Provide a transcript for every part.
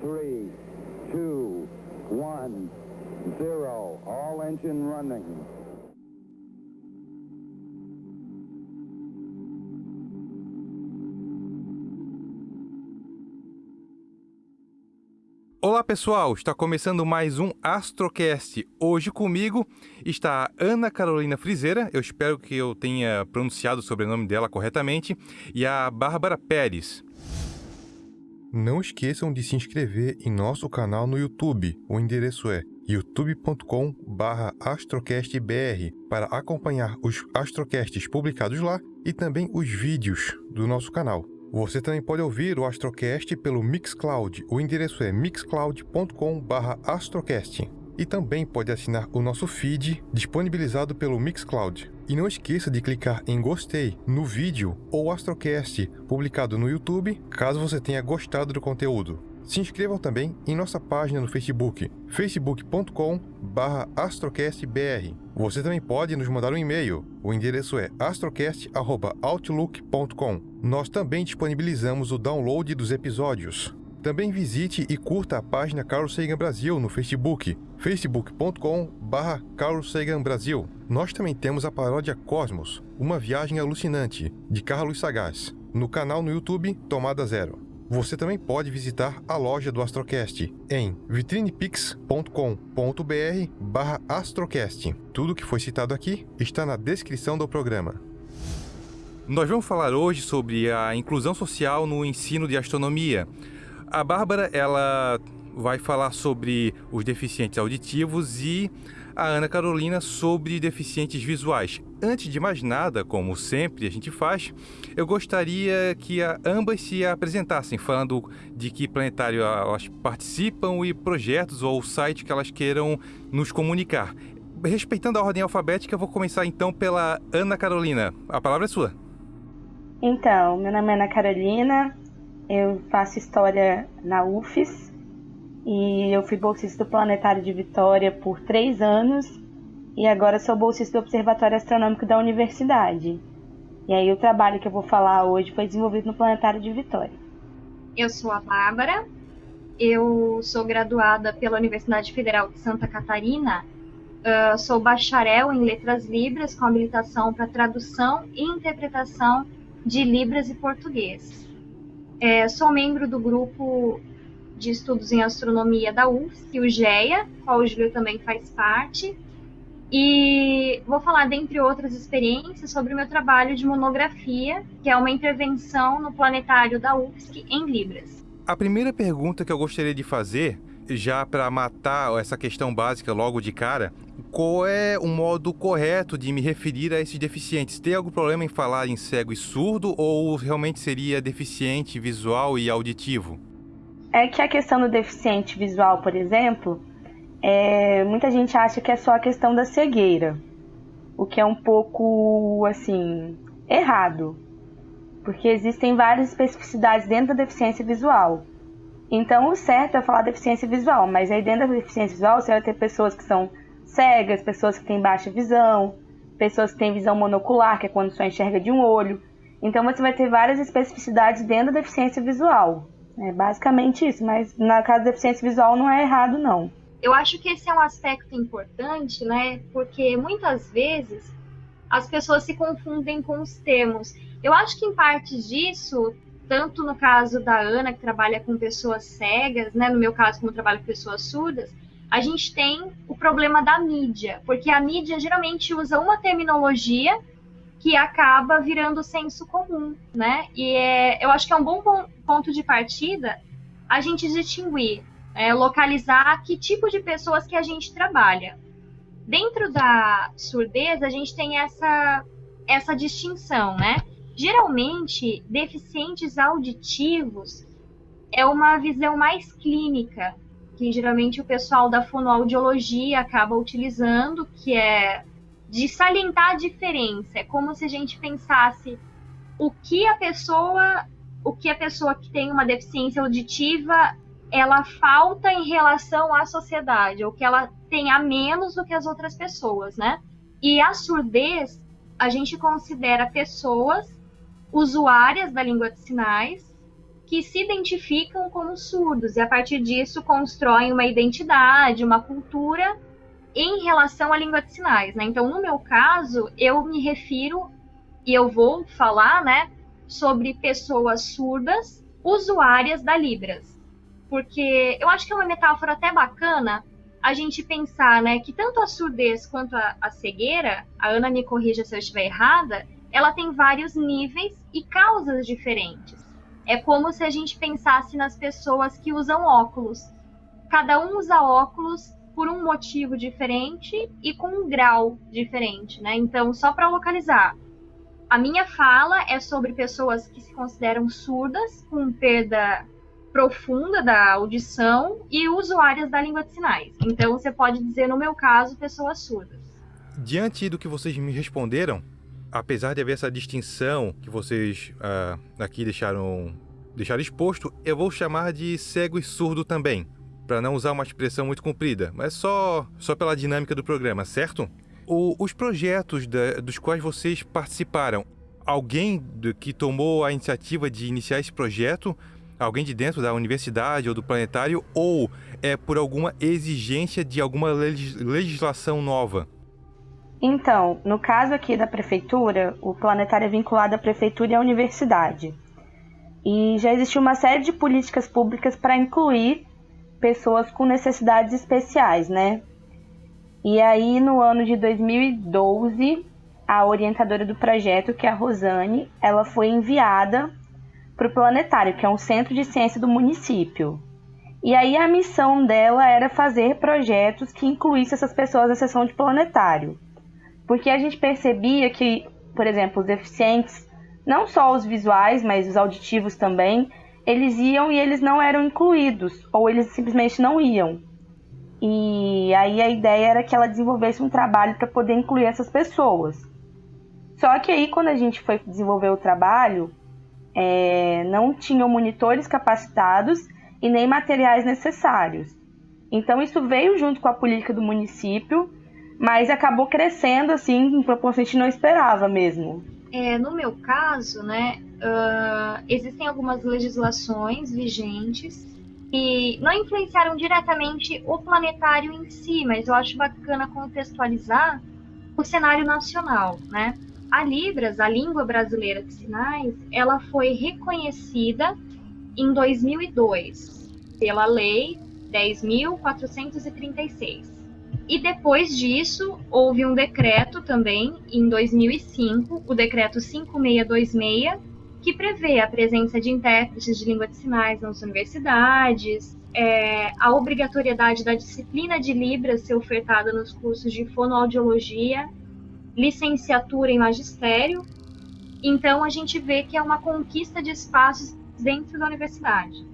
three, two, one, zero. All engine running. Olá pessoal, está começando mais um Astrocast. Hoje comigo está Ana Carolina Frizeira, eu espero que eu tenha pronunciado o sobrenome dela corretamente, e a Bárbara Pérez. Não esqueçam de se inscrever em nosso canal no YouTube. O endereço é youtube.com/astrocastbr para acompanhar os astrocasts publicados lá e também os vídeos do nosso canal. Você também pode ouvir o Astrocast pelo Mixcloud. O endereço é mixcloud.com/astrocast. E também pode assinar o nosso feed disponibilizado pelo Mixcloud. E não esqueça de clicar em gostei no vídeo ou Astrocast publicado no YouTube, caso você tenha gostado do conteúdo. Se inscrevam também em nossa página no Facebook, facebook.com/astrocastbr. Você também pode nos mandar um e-mail. O endereço é astrocast@outlook.com. Nós também disponibilizamos o download dos episódios. Também visite e curta a página Carlos Sagan Brasil no Facebook, facebook.com/barra Carlos Sagan Brasil. Nós também temos a paródia Cosmos, uma viagem alucinante, de Carlos Sagaz, no canal no YouTube Tomada Zero. Você também pode visitar a loja do Astrocast em vitrinepix.com.br barra Astrocast. Tudo que foi citado aqui está na descrição do programa. Nós vamos falar hoje sobre a inclusão social no ensino de astronomia. A Bárbara, ela vai falar sobre os deficientes auditivos e a Ana Carolina sobre deficientes visuais. Antes de mais nada, como sempre a gente faz, eu gostaria que ambas se apresentassem, falando de que planetário elas participam e projetos ou site que elas queiram nos comunicar. Respeitando a ordem alfabética, eu vou começar então pela Ana Carolina. A palavra é sua. Então, meu nome é Ana Carolina, eu faço história na UFES, e eu fui bolsista do Planetário de Vitória por três anos e agora sou bolsista do Observatório Astronômico da Universidade. E aí o trabalho que eu vou falar hoje foi desenvolvido no Planetário de Vitória. Eu sou a Bárbara, eu sou graduada pela Universidade Federal de Santa Catarina, uh, sou bacharel em Letras Libras com habilitação para tradução e interpretação de Libras e Português. É, sou membro do grupo de Estudos em Astronomia da UFSC, o GEA, qual o Júlio também faz parte. E vou falar, dentre outras experiências, sobre o meu trabalho de monografia, que é uma intervenção no planetário da UFSC em Libras. A primeira pergunta que eu gostaria de fazer, já para matar essa questão básica logo de cara, qual é o modo correto de me referir a esses deficientes? Tem algum problema em falar em cego e surdo ou realmente seria deficiente visual e auditivo? é que a questão do deficiente visual, por exemplo, é, muita gente acha que é só a questão da cegueira, o que é um pouco assim errado, porque existem várias especificidades dentro da deficiência visual. Então, o certo é falar deficiência visual, mas aí dentro da deficiência visual você vai ter pessoas que são cegas, pessoas que têm baixa visão, pessoas que têm visão monocular, que é quando só enxerga de um olho. Então, você vai ter várias especificidades dentro da deficiência visual. É basicamente isso, mas na casa da deficiência visual não é errado, não. Eu acho que esse é um aspecto importante, né? Porque muitas vezes as pessoas se confundem com os termos. Eu acho que em parte disso, tanto no caso da Ana, que trabalha com pessoas cegas, né? No meu caso, como eu trabalho com pessoas surdas, a gente tem o problema da mídia, porque a mídia geralmente usa uma terminologia que acaba virando senso comum, né? E é, eu acho que é um bom ponto de partida a gente distinguir, é, localizar que tipo de pessoas que a gente trabalha. Dentro da surdez, a gente tem essa, essa distinção, né? Geralmente, deficientes auditivos é uma visão mais clínica, que geralmente o pessoal da fonoaudiologia acaba utilizando, que é de salientar a diferença. É como se a gente pensasse o que a pessoa, o que a pessoa que tem uma deficiência auditiva, ela falta em relação à sociedade, ou que ela tem a menos do que as outras pessoas, né? E a surdez, a gente considera pessoas usuárias da língua de sinais que se identificam como surdos e a partir disso constroem uma identidade, uma cultura em relação à língua de sinais, né? Então, no meu caso, eu me refiro e eu vou falar, né, sobre pessoas surdas usuárias da Libras. Porque eu acho que é uma metáfora até bacana a gente pensar, né, que tanto a surdez quanto a, a cegueira, a Ana me corrija se eu estiver errada, ela tem vários níveis e causas diferentes. É como se a gente pensasse nas pessoas que usam óculos. Cada um usa óculos por um motivo diferente e com um grau diferente, né? Então, só para localizar, a minha fala é sobre pessoas que se consideram surdas, com perda profunda da audição e usuárias da língua de sinais. Então, você pode dizer, no meu caso, pessoas surdas. Diante do que vocês me responderam, apesar de haver essa distinção que vocês uh, aqui deixaram, deixaram exposto, eu vou chamar de cego e surdo também, para não usar uma expressão muito comprida, mas só, só pela dinâmica do programa, certo? O, os projetos da, dos quais vocês participaram, alguém que tomou a iniciativa de iniciar esse projeto, alguém de dentro da universidade ou do planetário, ou é por alguma exigência de alguma legislação nova? Então, no caso aqui da prefeitura, o planetário é vinculado à prefeitura e à universidade. E já existiu uma série de políticas públicas para incluir pessoas com necessidades especiais, né? E aí, no ano de 2012, a orientadora do projeto, que é a Rosane, ela foi enviada para o planetário, que é um centro de ciência do município. E aí a missão dela era fazer projetos que incluíssem essas pessoas na sessão de planetário. Porque a gente percebia que, por exemplo, os deficientes, não só os visuais, mas os auditivos também, eles iam e eles não eram incluídos, ou eles simplesmente não iam. E aí a ideia era que ela desenvolvesse um trabalho para poder incluir essas pessoas. Só que aí quando a gente foi desenvolver o trabalho, é, não tinham monitores capacitados e nem materiais necessários. Então isso veio junto com a política do município mas acabou crescendo assim em proporção que a gente não esperava mesmo. É, no meu caso, né, uh, existem algumas legislações vigentes que não influenciaram diretamente o planetário em si, mas eu acho bacana contextualizar o cenário nacional, né? A Libras, a língua brasileira de sinais, ela foi reconhecida em 2002 pela Lei 10.436. E depois disso, houve um decreto também, em 2005, o decreto 5626, que prevê a presença de intérpretes de língua de sinais nas universidades, é, a obrigatoriedade da disciplina de Libras ser ofertada nos cursos de fonoaudiologia, licenciatura em magistério. Então, a gente vê que é uma conquista de espaços dentro da universidade.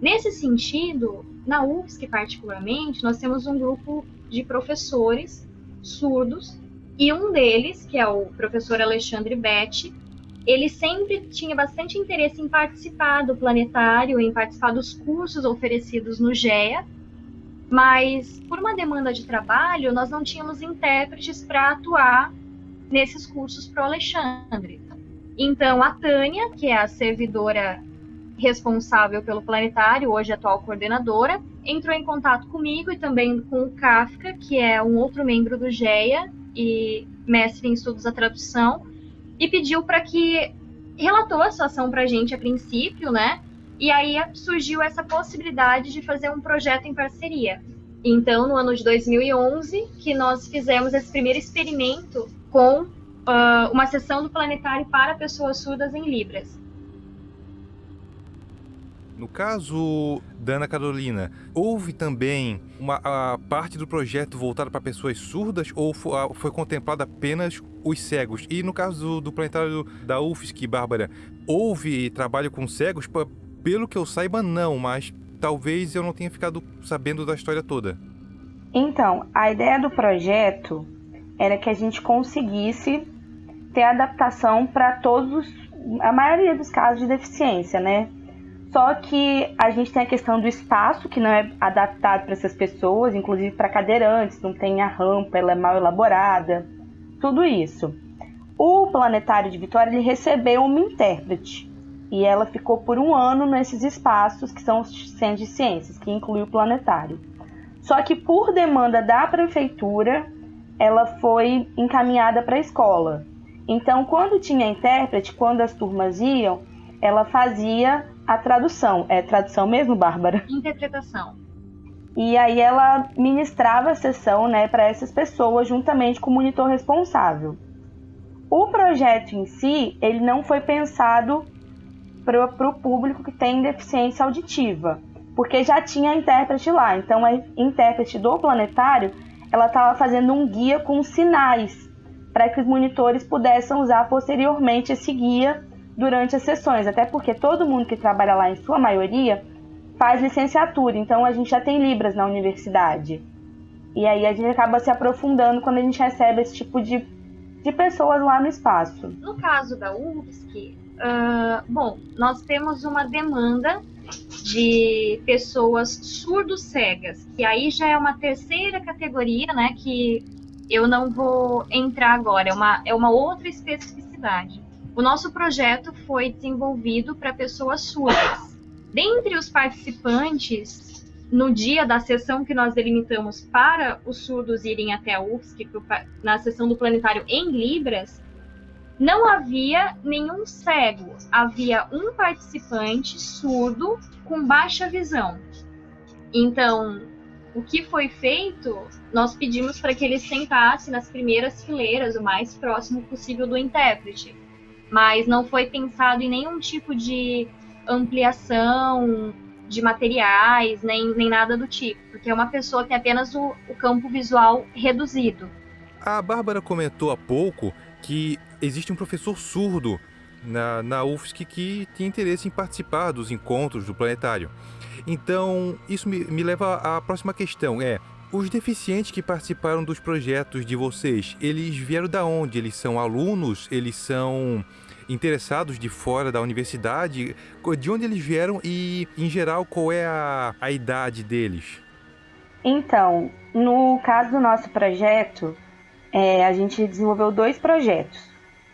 Nesse sentido, na UFSC particularmente, nós temos um grupo de professores surdos e um deles, que é o professor Alexandre Betti, ele sempre tinha bastante interesse em participar do planetário, em participar dos cursos oferecidos no GEA, mas por uma demanda de trabalho, nós não tínhamos intérpretes para atuar nesses cursos para o Alexandre. Então, a Tânia, que é a servidora responsável pelo planetário, hoje atual coordenadora, entrou em contato comigo e também com o Kafka, que é um outro membro do GEA e mestre em estudos da tradução, e pediu para que relatou a situação para a gente a princípio, né? E aí surgiu essa possibilidade de fazer um projeto em parceria. Então, no ano de 2011, que nós fizemos esse primeiro experimento com uh, uma sessão do planetário para pessoas surdas em Libras. No caso da Ana Carolina, houve também uma parte do projeto voltada para pessoas surdas ou foi, foi contemplado apenas os cegos? E no caso do, do planetário da UFSC, Bárbara, houve trabalho com cegos? Pelo que eu saiba, não, mas talvez eu não tenha ficado sabendo da história toda. Então, a ideia do projeto era que a gente conseguisse ter adaptação para todos, a maioria dos casos de deficiência, né? Só que a gente tem a questão do espaço, que não é adaptado para essas pessoas, inclusive para cadeirantes, não tem a rampa, ela é mal elaborada, tudo isso. O Planetário de Vitória ele recebeu uma intérprete. E ela ficou por um ano nesses espaços que são os centros de ciências, que inclui o planetário. Só que por demanda da prefeitura, ela foi encaminhada para a escola. Então, quando tinha intérprete, quando as turmas iam, ela fazia a tradução. É tradução mesmo, Bárbara? Interpretação. E aí ela ministrava a sessão né, para essas pessoas juntamente com o monitor responsável. O projeto em si, ele não foi pensado para o público que tem deficiência auditiva, porque já tinha intérprete lá. Então a intérprete do planetário, ela estava fazendo um guia com sinais para que os monitores pudessem usar posteriormente esse guia durante as sessões, até porque todo mundo que trabalha lá, em sua maioria, faz licenciatura, então a gente já tem Libras na universidade. E aí a gente acaba se aprofundando quando a gente recebe esse tipo de, de pessoas lá no espaço. No caso da UFSC, uh, bom, nós temos uma demanda de pessoas surdo-cegas, que aí já é uma terceira categoria, né, que eu não vou entrar agora, é uma, é uma outra especificidade. O nosso projeto foi desenvolvido para pessoas surdas. Dentre os participantes, no dia da sessão que nós delimitamos para os surdos irem até a UFSC, na sessão do planetário em Libras, não havia nenhum cego, havia um participante surdo com baixa visão. Então, o que foi feito, nós pedimos para que ele sentasse nas primeiras fileiras, o mais próximo possível do intérprete. Mas não foi pensado em nenhum tipo de ampliação de materiais, nem, nem nada do tipo, porque é uma pessoa que tem apenas o, o campo visual reduzido. A Bárbara comentou há pouco que existe um professor surdo na, na UFSC que tem interesse em participar dos encontros do planetário. Então, isso me, me leva à próxima questão, é... Os deficientes que participaram dos projetos de vocês, eles vieram da onde? Eles são alunos? Eles são interessados de fora da universidade? De onde eles vieram e, em geral, qual é a, a idade deles? Então, no caso do nosso projeto, é, a gente desenvolveu dois projetos.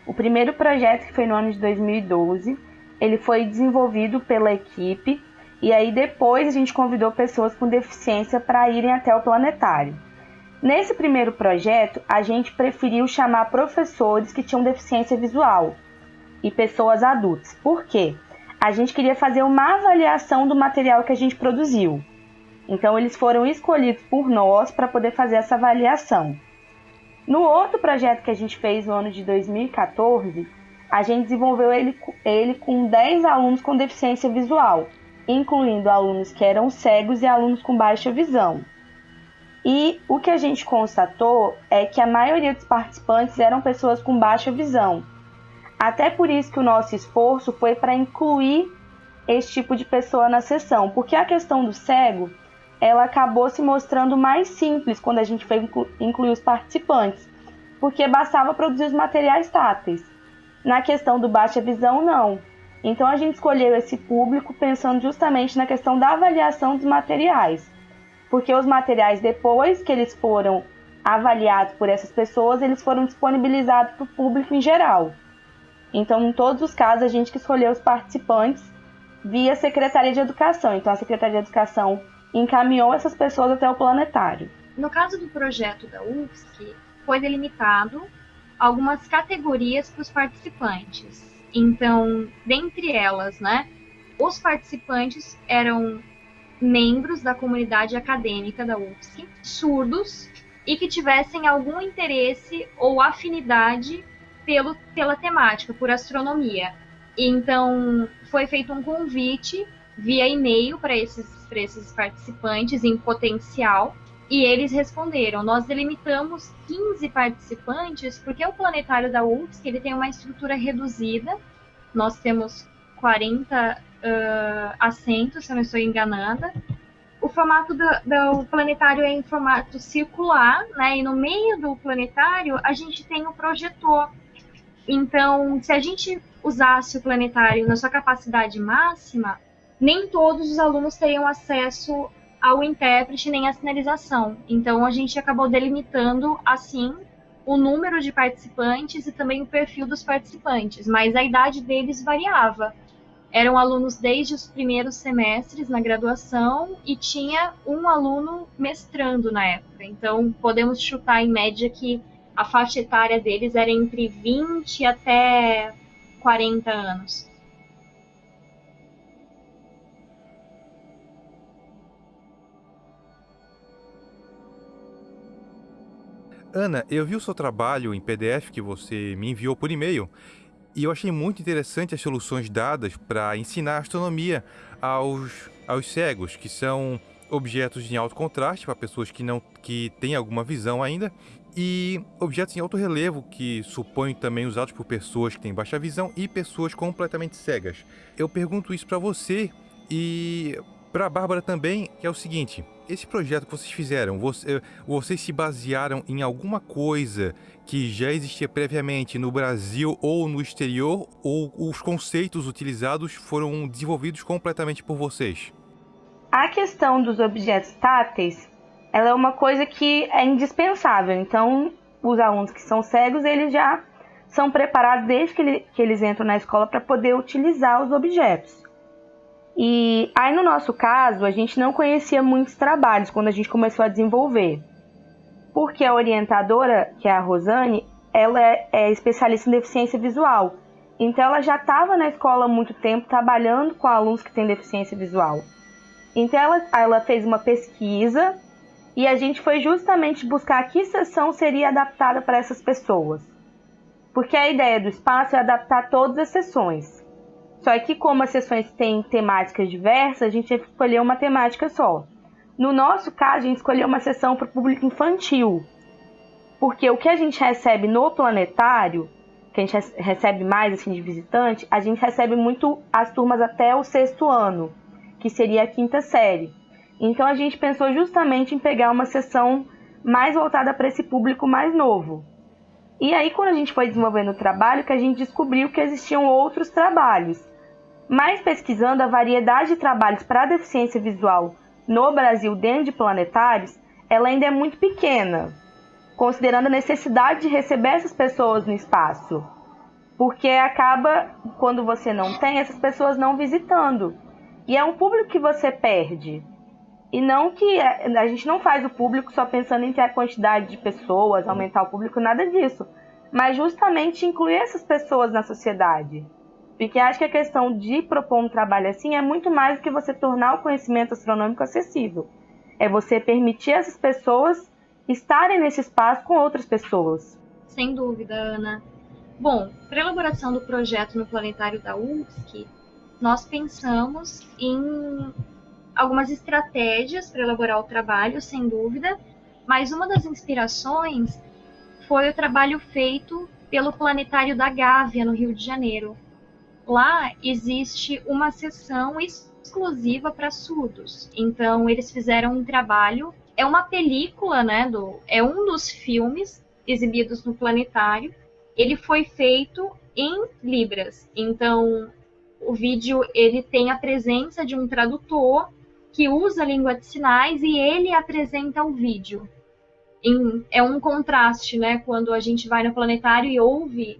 O primeiro projeto, que foi no ano de 2012, ele foi desenvolvido pela equipe e aí depois a gente convidou pessoas com deficiência para irem até o planetário. Nesse primeiro projeto, a gente preferiu chamar professores que tinham deficiência visual, e pessoas adultas. Por quê? A gente queria fazer uma avaliação do material que a gente produziu. Então, eles foram escolhidos por nós para poder fazer essa avaliação. No outro projeto que a gente fez no ano de 2014, a gente desenvolveu ele, ele com 10 alunos com deficiência visual, incluindo alunos que eram cegos e alunos com baixa visão. E o que a gente constatou é que a maioria dos participantes eram pessoas com baixa visão, até por isso que o nosso esforço foi para incluir esse tipo de pessoa na sessão, porque a questão do cego ela acabou se mostrando mais simples quando a gente foi incluir os participantes, porque bastava produzir os materiais táteis. Na questão do baixa visão, não. Então a gente escolheu esse público pensando justamente na questão da avaliação dos materiais, porque os materiais depois que eles foram avaliados por essas pessoas, eles foram disponibilizados para o público em geral. Então, em todos os casos, a gente que escolheu os participantes via Secretaria de Educação. Então, a Secretaria de Educação encaminhou essas pessoas até o planetário. No caso do projeto da UFSC, foi delimitado algumas categorias para os participantes. Então, dentre elas, né, os participantes eram membros da comunidade acadêmica da UFSC, surdos e que tivessem algum interesse ou afinidade pelo, pela temática, por astronomia. Então, foi feito um convite via e-mail para esses, esses participantes em potencial e eles responderam. Nós delimitamos 15 participantes porque o planetário da UFSC ele tem uma estrutura reduzida. Nós temos 40 uh, assentos, se eu não estou enganada. O formato do, do, planetário é em formato circular, né? E no meio do planetário a gente tem o projetor então, se a gente usasse o planetário na sua capacidade máxima, nem todos os alunos teriam acesso ao intérprete nem à sinalização. Então, a gente acabou delimitando, assim, o número de participantes e também o perfil dos participantes, mas a idade deles variava. eram alunos desde os primeiros semestres na graduação e tinha um aluno mestrando na época. Então, podemos chutar em média que a faixa etária deles era entre 20 até 40 anos. Ana, eu vi o seu trabalho em PDF que você me enviou por e-mail e eu achei muito interessante as soluções dadas para ensinar astronomia aos, aos cegos, que são objetos em alto contraste para pessoas que não que têm alguma visão ainda e objetos em alto relevo que suponho também usados por pessoas que têm baixa visão e pessoas completamente cegas. Eu pergunto isso para você e para a Bárbara também, que é o seguinte: esse projeto que vocês fizeram, você, vocês se basearam em alguma coisa que já existia previamente no Brasil ou no exterior, ou os conceitos utilizados foram desenvolvidos completamente por vocês? A questão dos objetos táteis, ela é uma coisa que é indispensável. Então, os alunos que são cegos, eles já são preparados desde que, ele, que eles entram na escola para poder utilizar os objetos. E aí, no nosso caso, a gente não conhecia muitos trabalhos quando a gente começou a desenvolver. Porque a orientadora, que é a Rosane, ela é, é especialista em deficiência visual. Então, ela já estava na escola há muito tempo trabalhando com alunos que têm deficiência visual. Então, ela, ela fez uma pesquisa e a gente foi justamente buscar que sessão seria adaptada para essas pessoas. Porque a ideia do espaço é adaptar todas as sessões. Só que como as sessões têm temáticas diversas, a gente escolheu uma temática só. No nosso caso, a gente escolheu uma sessão para o público infantil. Porque o que a gente recebe no planetário, que a gente recebe mais assim de visitante, a gente recebe muito as turmas até o sexto ano, que seria a quinta série. Então a gente pensou justamente em pegar uma sessão mais voltada para esse público mais novo. E aí, quando a gente foi desenvolvendo o trabalho, que a gente descobriu que existiam outros trabalhos mas pesquisando a variedade de trabalhos para deficiência visual no Brasil dentro de planetários, ela ainda é muito pequena, considerando a necessidade de receber essas pessoas no espaço. Porque acaba, quando você não tem, essas pessoas não visitando. E é um público que você perde. E não que a gente não faz o público só pensando em ter a quantidade de pessoas, aumentar o público, nada disso. Mas justamente incluir essas pessoas na sociedade. Porque acho que a questão de propor um trabalho assim é muito mais do que você tornar o conhecimento astronômico acessível. É você permitir essas pessoas estarem nesse espaço com outras pessoas. Sem dúvida, Ana. Bom, para a elaboração do projeto no planetário da UFSC, nós pensamos em algumas estratégias para elaborar o trabalho, sem dúvida, mas uma das inspirações foi o trabalho feito pelo Planetário da Gávea, no Rio de Janeiro, lá existe uma sessão exclusiva para surdos. Então eles fizeram um trabalho, é uma película, né, do, é um dos filmes exibidos no planetário. Ele foi feito em libras. Então o vídeo ele tem a presença de um tradutor que usa a língua de sinais e ele apresenta o vídeo. Em, é um contraste, né? Quando a gente vai no planetário e ouve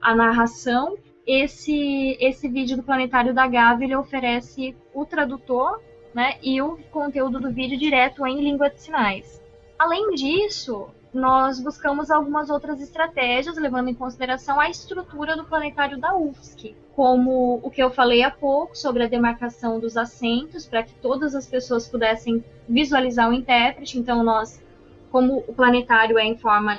a narração esse, esse vídeo do Planetário da Gávea ele oferece o tradutor né, e o conteúdo do vídeo direto em língua de sinais. Além disso, nós buscamos algumas outras estratégias, levando em consideração a estrutura do planetário da UFSC, como o que eu falei há pouco sobre a demarcação dos assentos, para que todas as pessoas pudessem visualizar o intérprete. Então, nós, como o planetário é em forma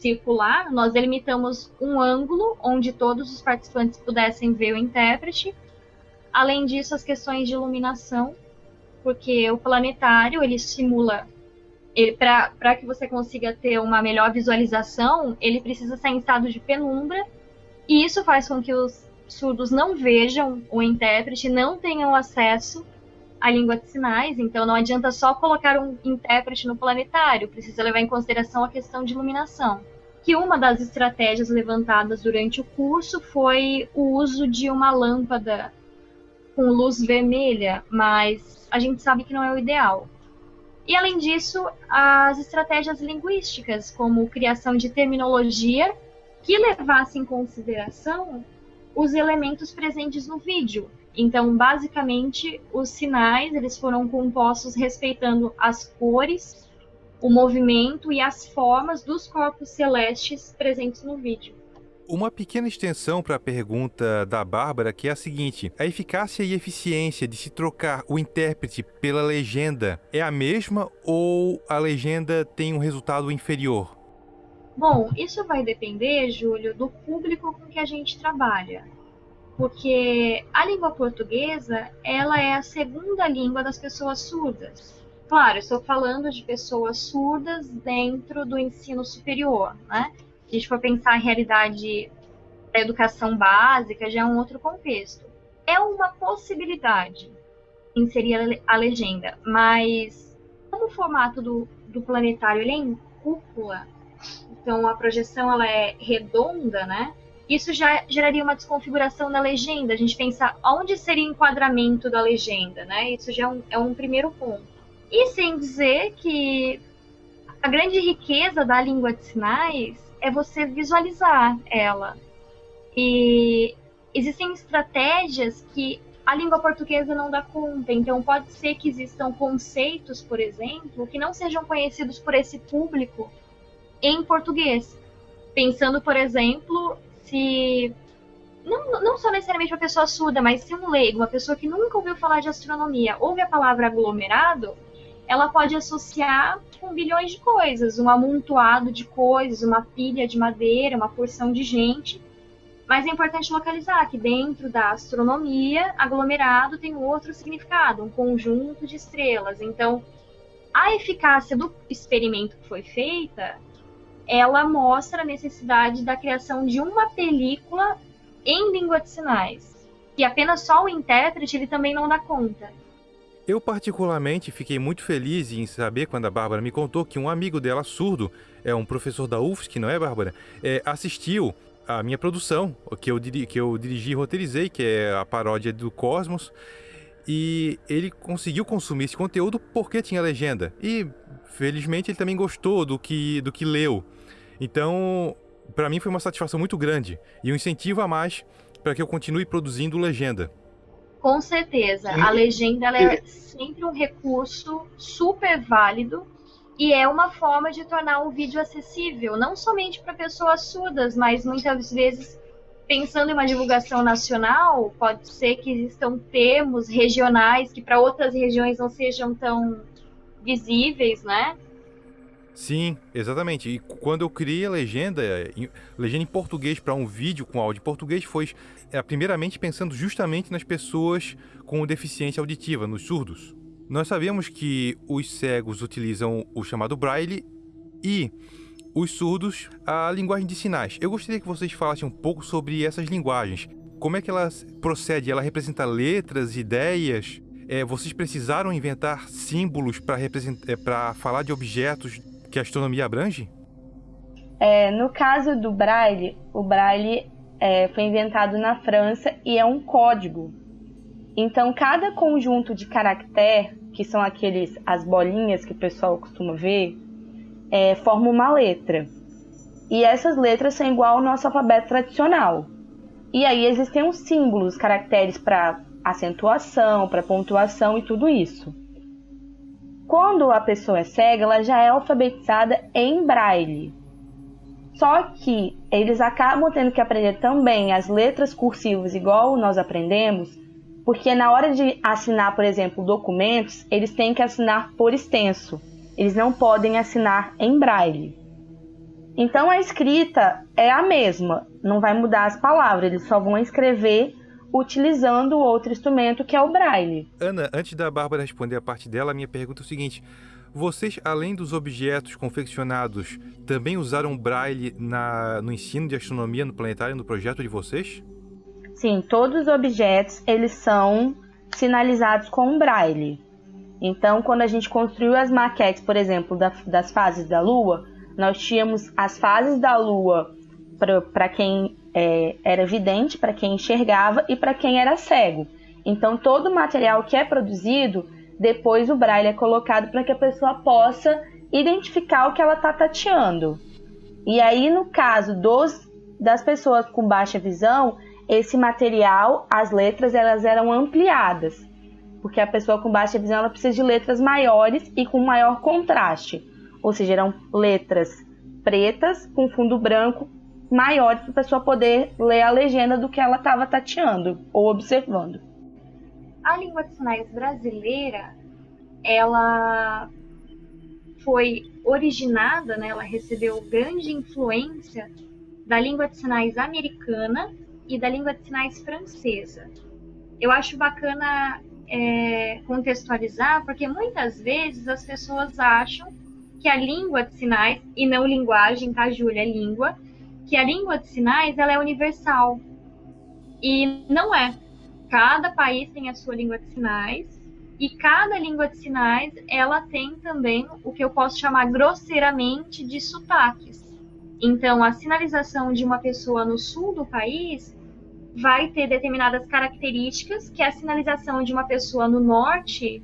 circular, nós delimitamos um ângulo onde todos os participantes pudessem ver o intérprete. Além disso, as questões de iluminação, porque o planetário ele simula ele para que você consiga ter uma melhor visualização, ele precisa estar em estado de penumbra, e isso faz com que os surdos não vejam o intérprete, não tenham acesso à língua de sinais, então não adianta só colocar um intérprete no planetário, precisa levar em consideração a questão de iluminação que uma das estratégias levantadas durante o curso foi o uso de uma lâmpada com luz vermelha, mas a gente sabe que não é o ideal. E além disso, as estratégias linguísticas, como criação de terminologia que levasse em consideração os elementos presentes no vídeo. Então, basicamente, os sinais eles foram compostos respeitando as cores, o movimento e as formas dos corpos celestes presentes no vídeo. Uma pequena extensão para a pergunta da Bárbara, que é a seguinte: a eficácia e eficiência de se trocar o intérprete pela legenda é a mesma ou a legenda tem um resultado inferior? Bom, isso vai depender, Júlio, do público com que a gente trabalha porque a língua portuguesa ela é a segunda língua das pessoas surdas. Claro, estou falando de pessoas surdas dentro do ensino superior, né? Se a gente for pensar a realidade da educação básica, já é um outro contexto. É uma possibilidade inserir a legenda, mas como o formato do, do planetário ele é em cúpula, então a projeção ela é redonda, né? isso já geraria uma desconfiguração na legenda. A gente pensa onde seria o enquadramento da legenda, né? Isso já é um, é um primeiro ponto. E sem dizer que a grande riqueza da língua de sinais é você visualizar ela. E existem estratégias que a língua portuguesa não dá conta. Então, pode ser que existam conceitos, por exemplo, que não sejam conhecidos por esse público em português. Pensando, por exemplo, se não, não só necessariamente uma pessoa surda, mas se um leigo, uma pessoa que nunca ouviu falar de astronomia, ouve a palavra aglomerado, ela pode associar com bilhões de coisas, um amontoado de coisas, uma pilha de madeira, uma porção de gente. Mas é importante localizar que dentro da astronomia, aglomerado tem outro significado, um conjunto de estrelas. Então, a eficácia do experimento que foi feita ela mostra a necessidade da criação de uma película em língua de sinais, que apenas só o intérprete ele também não dá conta. Eu particularmente fiquei muito feliz em saber quando a Bárbara me contou que um amigo dela surdo, é um professor da UFSC, não é, Bárbara? É, assistiu a minha produção, que eu, que eu dirigi e roteirizei, que é a paródia do Cosmos, e ele conseguiu consumir esse conteúdo porque tinha legenda. E felizmente ele também gostou do que, do que leu. Então, para mim foi uma satisfação muito grande e um incentivo a mais para que eu continue produzindo legenda. Com certeza, a legenda é sempre um recurso super válido e é uma forma de tornar o vídeo acessível, não somente para pessoas surdas, mas muitas vezes pensando em uma divulgação nacional, pode ser que existam termos regionais que para outras regiões não sejam tão visíveis, né? Sim, exatamente. E quando eu criei a legenda, legenda em português para um vídeo com áudio em português, foi é, primeiramente pensando justamente nas pessoas com deficiência auditiva, nos surdos. Nós sabemos que os cegos utilizam o chamado braille e os surdos a linguagem de sinais. Eu gostaria que vocês falassem um pouco sobre essas linguagens. Como é que ela procede? Ela representa letras, ideias? É, vocês precisaram inventar símbolos para é, falar de objetos que a astronomia abrange? É, no caso do Braille, o Braille é, foi inventado na França e é um código. Então, cada conjunto de caractere, que são aqueles as bolinhas que o pessoal costuma ver, é, forma uma letra. E essas letras são igual ao nosso alfabeto tradicional. E aí existem os símbolos, caracteres para acentuação, para pontuação e tudo isso. Quando a pessoa é cega, ela já é alfabetizada em braille. Só que eles acabam tendo que aprender também as letras cursivas, igual nós aprendemos, porque na hora de assinar, por exemplo, documentos, eles têm que assinar por extenso. Eles não podem assinar em braille. Então a escrita é a mesma, não vai mudar as palavras, eles só vão escrever utilizando outro instrumento que é o braille. Ana, antes da Bárbara responder a parte dela, a minha pergunta é o seguinte: vocês, além dos objetos confeccionados, também usaram braille na, no ensino de astronomia no planetário no projeto de vocês? Sim, todos os objetos eles são sinalizados com braille. Então, quando a gente construiu as maquetes, por exemplo, da, das fases da Lua, nós tínhamos as fases da Lua para quem é, era vidente, para quem enxergava e para quem era cego. Então, todo o material que é produzido, depois o braille é colocado para que a pessoa possa identificar o que ela está tateando. E aí, no caso dos, das pessoas com baixa visão, esse material, as letras, elas eram ampliadas, porque a pessoa com baixa visão ela precisa de letras maiores e com maior contraste, ou seja, eram letras pretas com fundo branco maiores para a pessoa poder ler a legenda do que ela estava tateando ou observando. A língua de sinais brasileira, ela foi originada, né, ela recebeu grande influência da língua de sinais americana e da língua de sinais francesa. Eu acho bacana é, contextualizar, porque muitas vezes as pessoas acham que a língua de sinais, e não linguagem, tá, Júlia? É língua, que a língua de sinais ela é universal. E não é. Cada país tem a sua língua de sinais, e cada língua de sinais ela tem também o que eu posso chamar grosseiramente de sotaques. Então, a sinalização de uma pessoa no sul do país vai ter determinadas características que a sinalização de uma pessoa no norte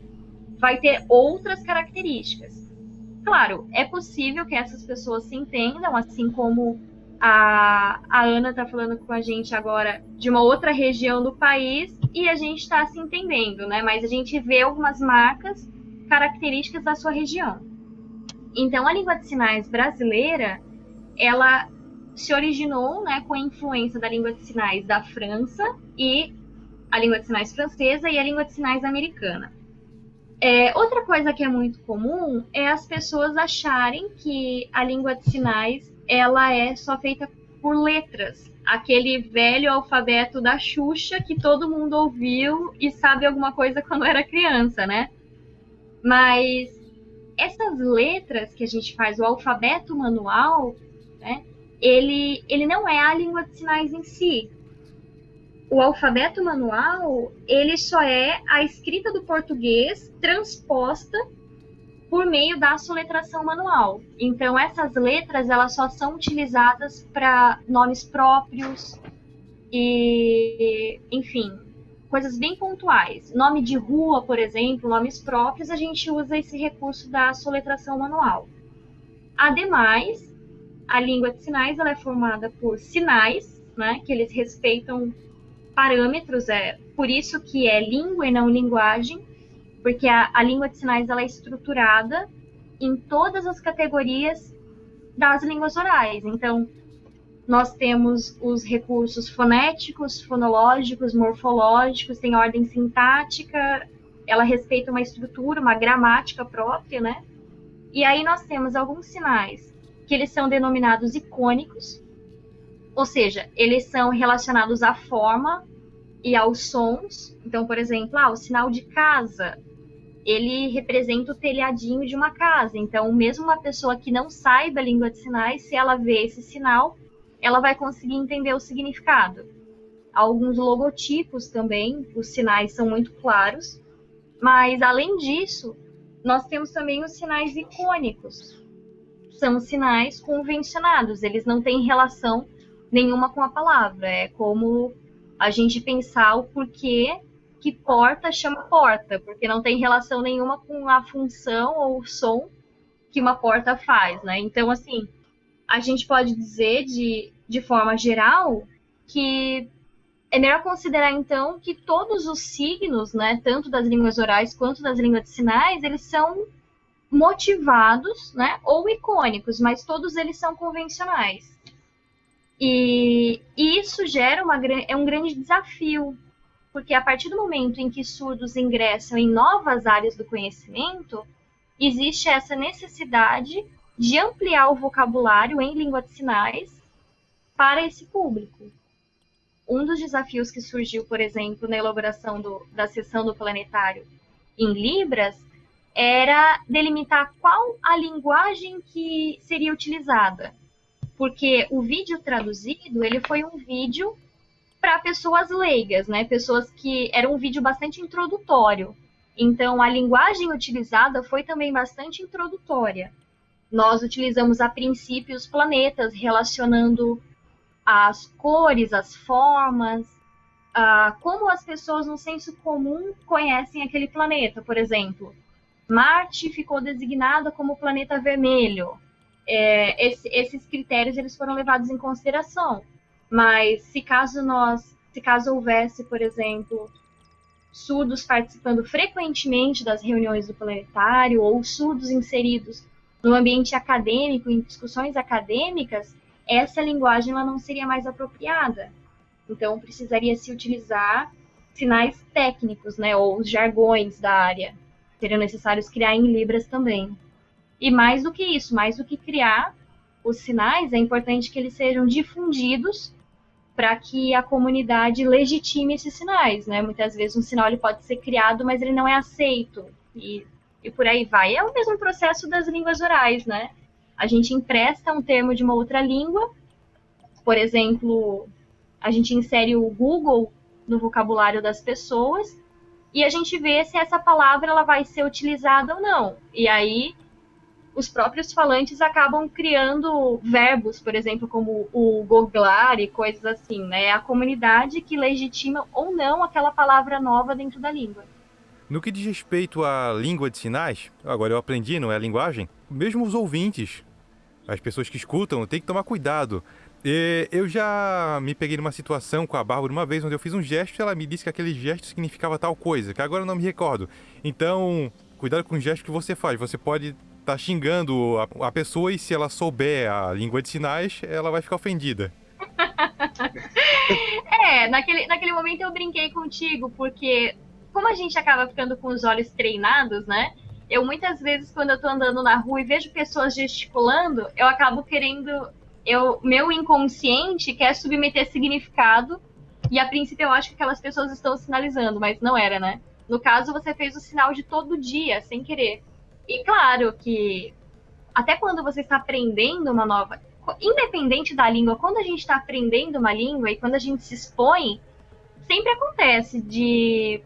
vai ter outras características. Claro, é possível que essas pessoas se entendam, assim como a, a Ana está falando com a gente agora de uma outra região do país e a gente está se entendendo, né? Mas a gente vê algumas marcas características da sua região. Então, a língua de sinais brasileira, ela se originou né, com a influência da língua de sinais da França e a língua de sinais francesa e a língua de sinais americana. É, outra coisa que é muito comum é as pessoas acharem que a língua de sinais ela é só feita por letras, aquele velho alfabeto da Xuxa que todo mundo ouviu e sabe alguma coisa quando era criança, né? Mas essas letras que a gente faz, o alfabeto manual, né? ele, ele não é a língua de sinais em si. O alfabeto manual, ele só é a escrita do português transposta por meio da soletração manual. Então, essas letras, elas só são utilizadas para nomes próprios e, enfim, coisas bem pontuais. Nome de rua, por exemplo, nomes próprios, a gente usa esse recurso da soletração manual. Ademais, a língua de sinais ela é formada por sinais, né, que eles respeitam parâmetros, é por isso que é língua e não linguagem, porque a, a língua de sinais ela é estruturada em todas as categorias das línguas orais. Então, nós temos os recursos fonéticos, fonológicos, morfológicos, tem ordem sintática, ela respeita uma estrutura, uma gramática própria, né? E aí nós temos alguns sinais que eles são denominados icônicos, ou seja, eles são relacionados à forma e aos sons. Então, por exemplo, ah, o sinal de casa, ele representa o telhadinho de uma casa. Então, mesmo uma pessoa que não saiba a língua de sinais, se ela vê esse sinal, ela vai conseguir entender o significado. Alguns logotipos também, os sinais são muito claros. Mas, além disso, nós temos também os sinais icônicos, são sinais convencionados, eles não têm relação nenhuma com a palavra. É como a gente pensar o porquê que porta chama porta, porque não tem relação nenhuma com a função ou o som que uma porta faz, né? Então, assim, a gente pode dizer de, de forma geral que é melhor considerar então que todos os signos, né, tanto das línguas orais quanto das línguas de sinais, eles são motivados, né, ou icônicos, mas todos eles são convencionais. E, isso gera uma, é um grande desafio, porque a partir do momento em que surdos ingressam em novas áreas do conhecimento, existe essa necessidade de ampliar o vocabulário em língua de sinais para esse público. Um dos desafios que surgiu, por exemplo, na elaboração do, da sessão do planetário em Libras era delimitar qual a linguagem que seria utilizada. Porque o vídeo traduzido, ele foi um vídeo para pessoas leigas, né? Pessoas que era um vídeo bastante introdutório. Então a linguagem utilizada foi também bastante introdutória. Nós utilizamos a princípio os planetas relacionando as cores, as formas, uh, como as pessoas no senso comum conhecem aquele planeta, por exemplo. Marte ficou designada como planeta vermelho. É, esse, esses critérios eles foram levados em consideração. Mas se caso nós se caso houvesse, por exemplo, surdos participando frequentemente das reuniões do planetário ou surdos inseridos no ambiente acadêmico, em discussões acadêmicas, essa linguagem ela não seria mais apropriada. Então, precisaria se utilizar sinais técnicos, né, ou os jargões da área. Seriam necessários criar em Libras também. E mais do que isso, mais do que criar os sinais, é importante que eles sejam difundidos para que a comunidade legitime esses sinais, né? Muitas vezes um sinal ele pode ser criado, mas ele não é aceito e, e por aí vai. É o mesmo processo das línguas orais, né? A gente empresta um termo de uma outra língua, por exemplo, a gente insere o Google no vocabulário das pessoas e a gente vê se essa palavra ela vai ser utilizada ou não. E aí os próprios falantes acabam criando verbos, por exemplo, como o goglar e coisas assim, né? É a comunidade que legitima ou não aquela palavra nova dentro da língua. No que diz respeito à língua de sinais, agora eu aprendi, não é a linguagem, mesmo os ouvintes, as pessoas que escutam, tem que tomar cuidado. E eu já me peguei numa situação com a Bárbara uma vez onde eu fiz um gesto e ela me disse que aquele gesto significava tal coisa, que agora eu não me recordo. Então, cuidado com o gesto que você faz. Você pode tá xingando a, a pessoa e se ela souber a língua de sinais, ela vai ficar ofendida. é, naquele, naquele momento eu brinquei contigo, porque como a gente acaba ficando com os olhos treinados, né? Eu muitas vezes, quando eu tô andando na rua e vejo pessoas gesticulando, eu acabo querendo. Eu, meu inconsciente quer submeter significado, e a princípio eu acho que aquelas pessoas estão sinalizando, mas não era, né? No caso, você fez o sinal de todo dia, sem querer. E claro que até quando você está aprendendo uma nova. Independente da língua, quando a gente está aprendendo uma língua e quando a gente se expõe, sempre acontece de.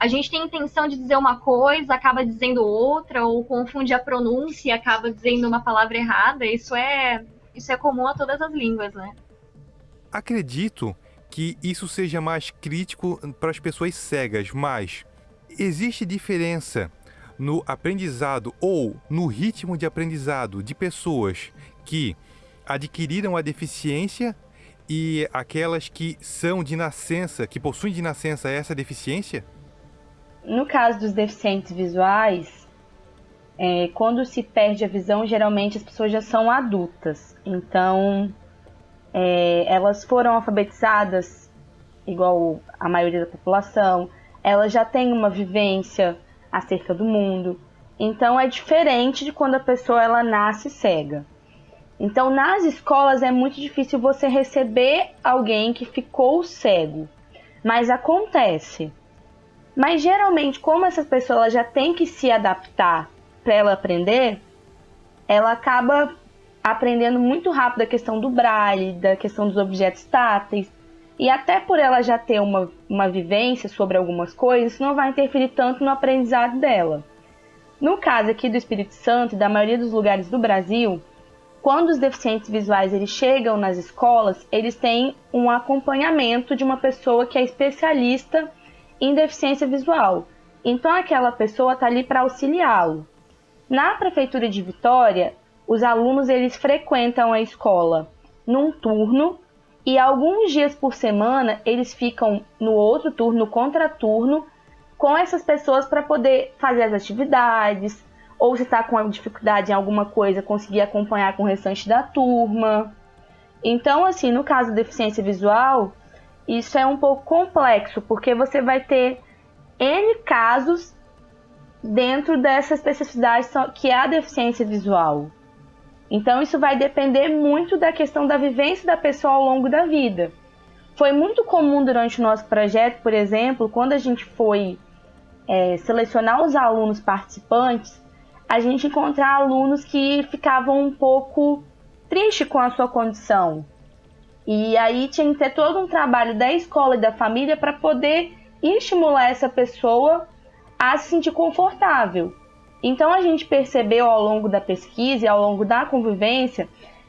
A gente tem intenção de dizer uma coisa, acaba dizendo outra, ou confunde a pronúncia e acaba dizendo uma palavra errada. Isso é, isso é comum a todas as línguas, né? Acredito que isso seja mais crítico para as pessoas cegas, mas existe diferença no aprendizado ou no ritmo de aprendizado de pessoas que adquiriram a deficiência e aquelas que são de nascença, que possuem de nascença essa deficiência? No caso dos deficientes visuais, é, quando se perde a visão, geralmente as pessoas já são adultas. Então, é, elas foram alfabetizadas igual a maioria da população, elas já têm uma vivência acerca do mundo. Então é diferente de quando a pessoa ela nasce cega. Então nas escolas é muito difícil você receber alguém que ficou cego, mas acontece. Mas geralmente como essa pessoa já tem que se adaptar para ela aprender, ela acaba aprendendo muito rápido a questão do braille, da questão dos objetos táteis, e até por ela já ter uma, uma vivência sobre algumas coisas, não vai interferir tanto no aprendizado dela. No caso aqui do Espírito Santo e da maioria dos lugares do Brasil, quando os deficientes visuais eles chegam nas escolas, eles têm um acompanhamento de uma pessoa que é especialista em deficiência visual. Então aquela pessoa está ali para auxiliá-lo. Na prefeitura de Vitória, os alunos eles frequentam a escola num turno e alguns dias por semana eles ficam no outro turno, no contraturno, com essas pessoas para poder fazer as atividades, ou se está com dificuldade em alguma coisa, conseguir acompanhar com o restante da turma. Então, assim, no caso da deficiência visual, isso é um pouco complexo, porque você vai ter N casos dentro dessa especificidade que é a deficiência visual. Então, isso vai depender muito da questão da vivência da pessoa ao longo da vida. Foi muito comum durante o nosso projeto, por exemplo, quando a gente foi é, selecionar os alunos participantes, a gente encontrar alunos que ficavam um pouco tristes com a sua condição. E aí tinha que ter todo um trabalho da escola e da família para poder estimular essa pessoa a se sentir confortável. Então a gente percebeu ao longo da pesquisa e ao longo da convivência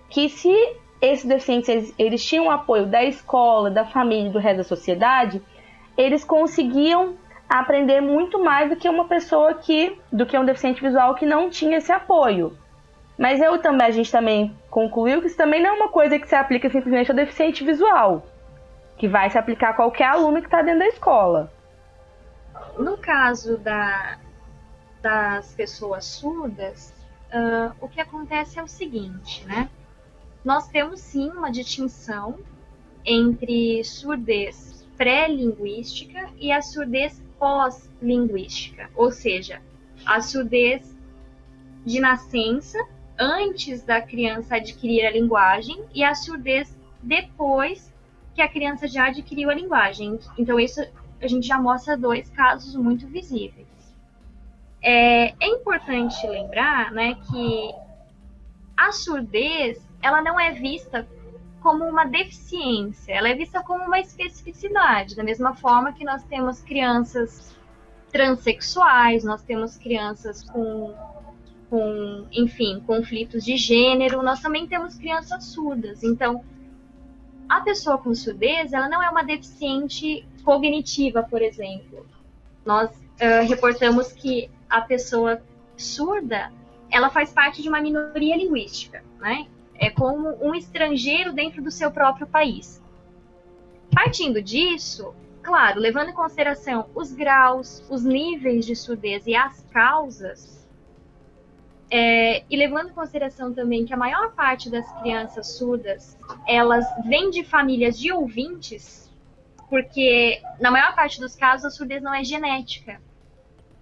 que se esses deficientes eles, eles tinham apoio da escola, da família, do resto da sociedade, eles conseguiam aprender muito mais do que uma pessoa que, do que um deficiente visual que não tinha esse apoio. Mas eu também, a gente também concluiu que isso também não é uma coisa que se aplica simplesmente ao deficiente visual. que vai se aplicar a qualquer aluno que está dentro da escola. No caso da, das pessoas surdas, uh, o que acontece é o seguinte, né? Nós temos sim uma distinção entre surdez pré-linguística e a surdez pós-linguística, ou seja, a surdez de nascença antes da criança adquirir a linguagem e a surdez depois que a criança já adquiriu a linguagem. Então, isso a gente já mostra dois casos muito visíveis. É, é importante lembrar né, que a surdez ela não é vista como uma deficiência, ela é vista como uma especificidade, da mesma forma que nós temos crianças transexuais, nós temos crianças com, com enfim, conflitos de gênero, nós também temos crianças surdas. Então, a pessoa com surdez, ela não é uma deficiente cognitiva, por exemplo. Nós uh, reportamos que a pessoa surda, ela faz parte de uma minoria linguística, né? É como um estrangeiro dentro do seu próprio país. Partindo disso, claro, levando em consideração os graus, os níveis de surdez e as causas, é, e levando em consideração também que a maior parte das crianças surdas, elas vêm de famílias de ouvintes, porque na maior parte dos casos a surdez não é genética.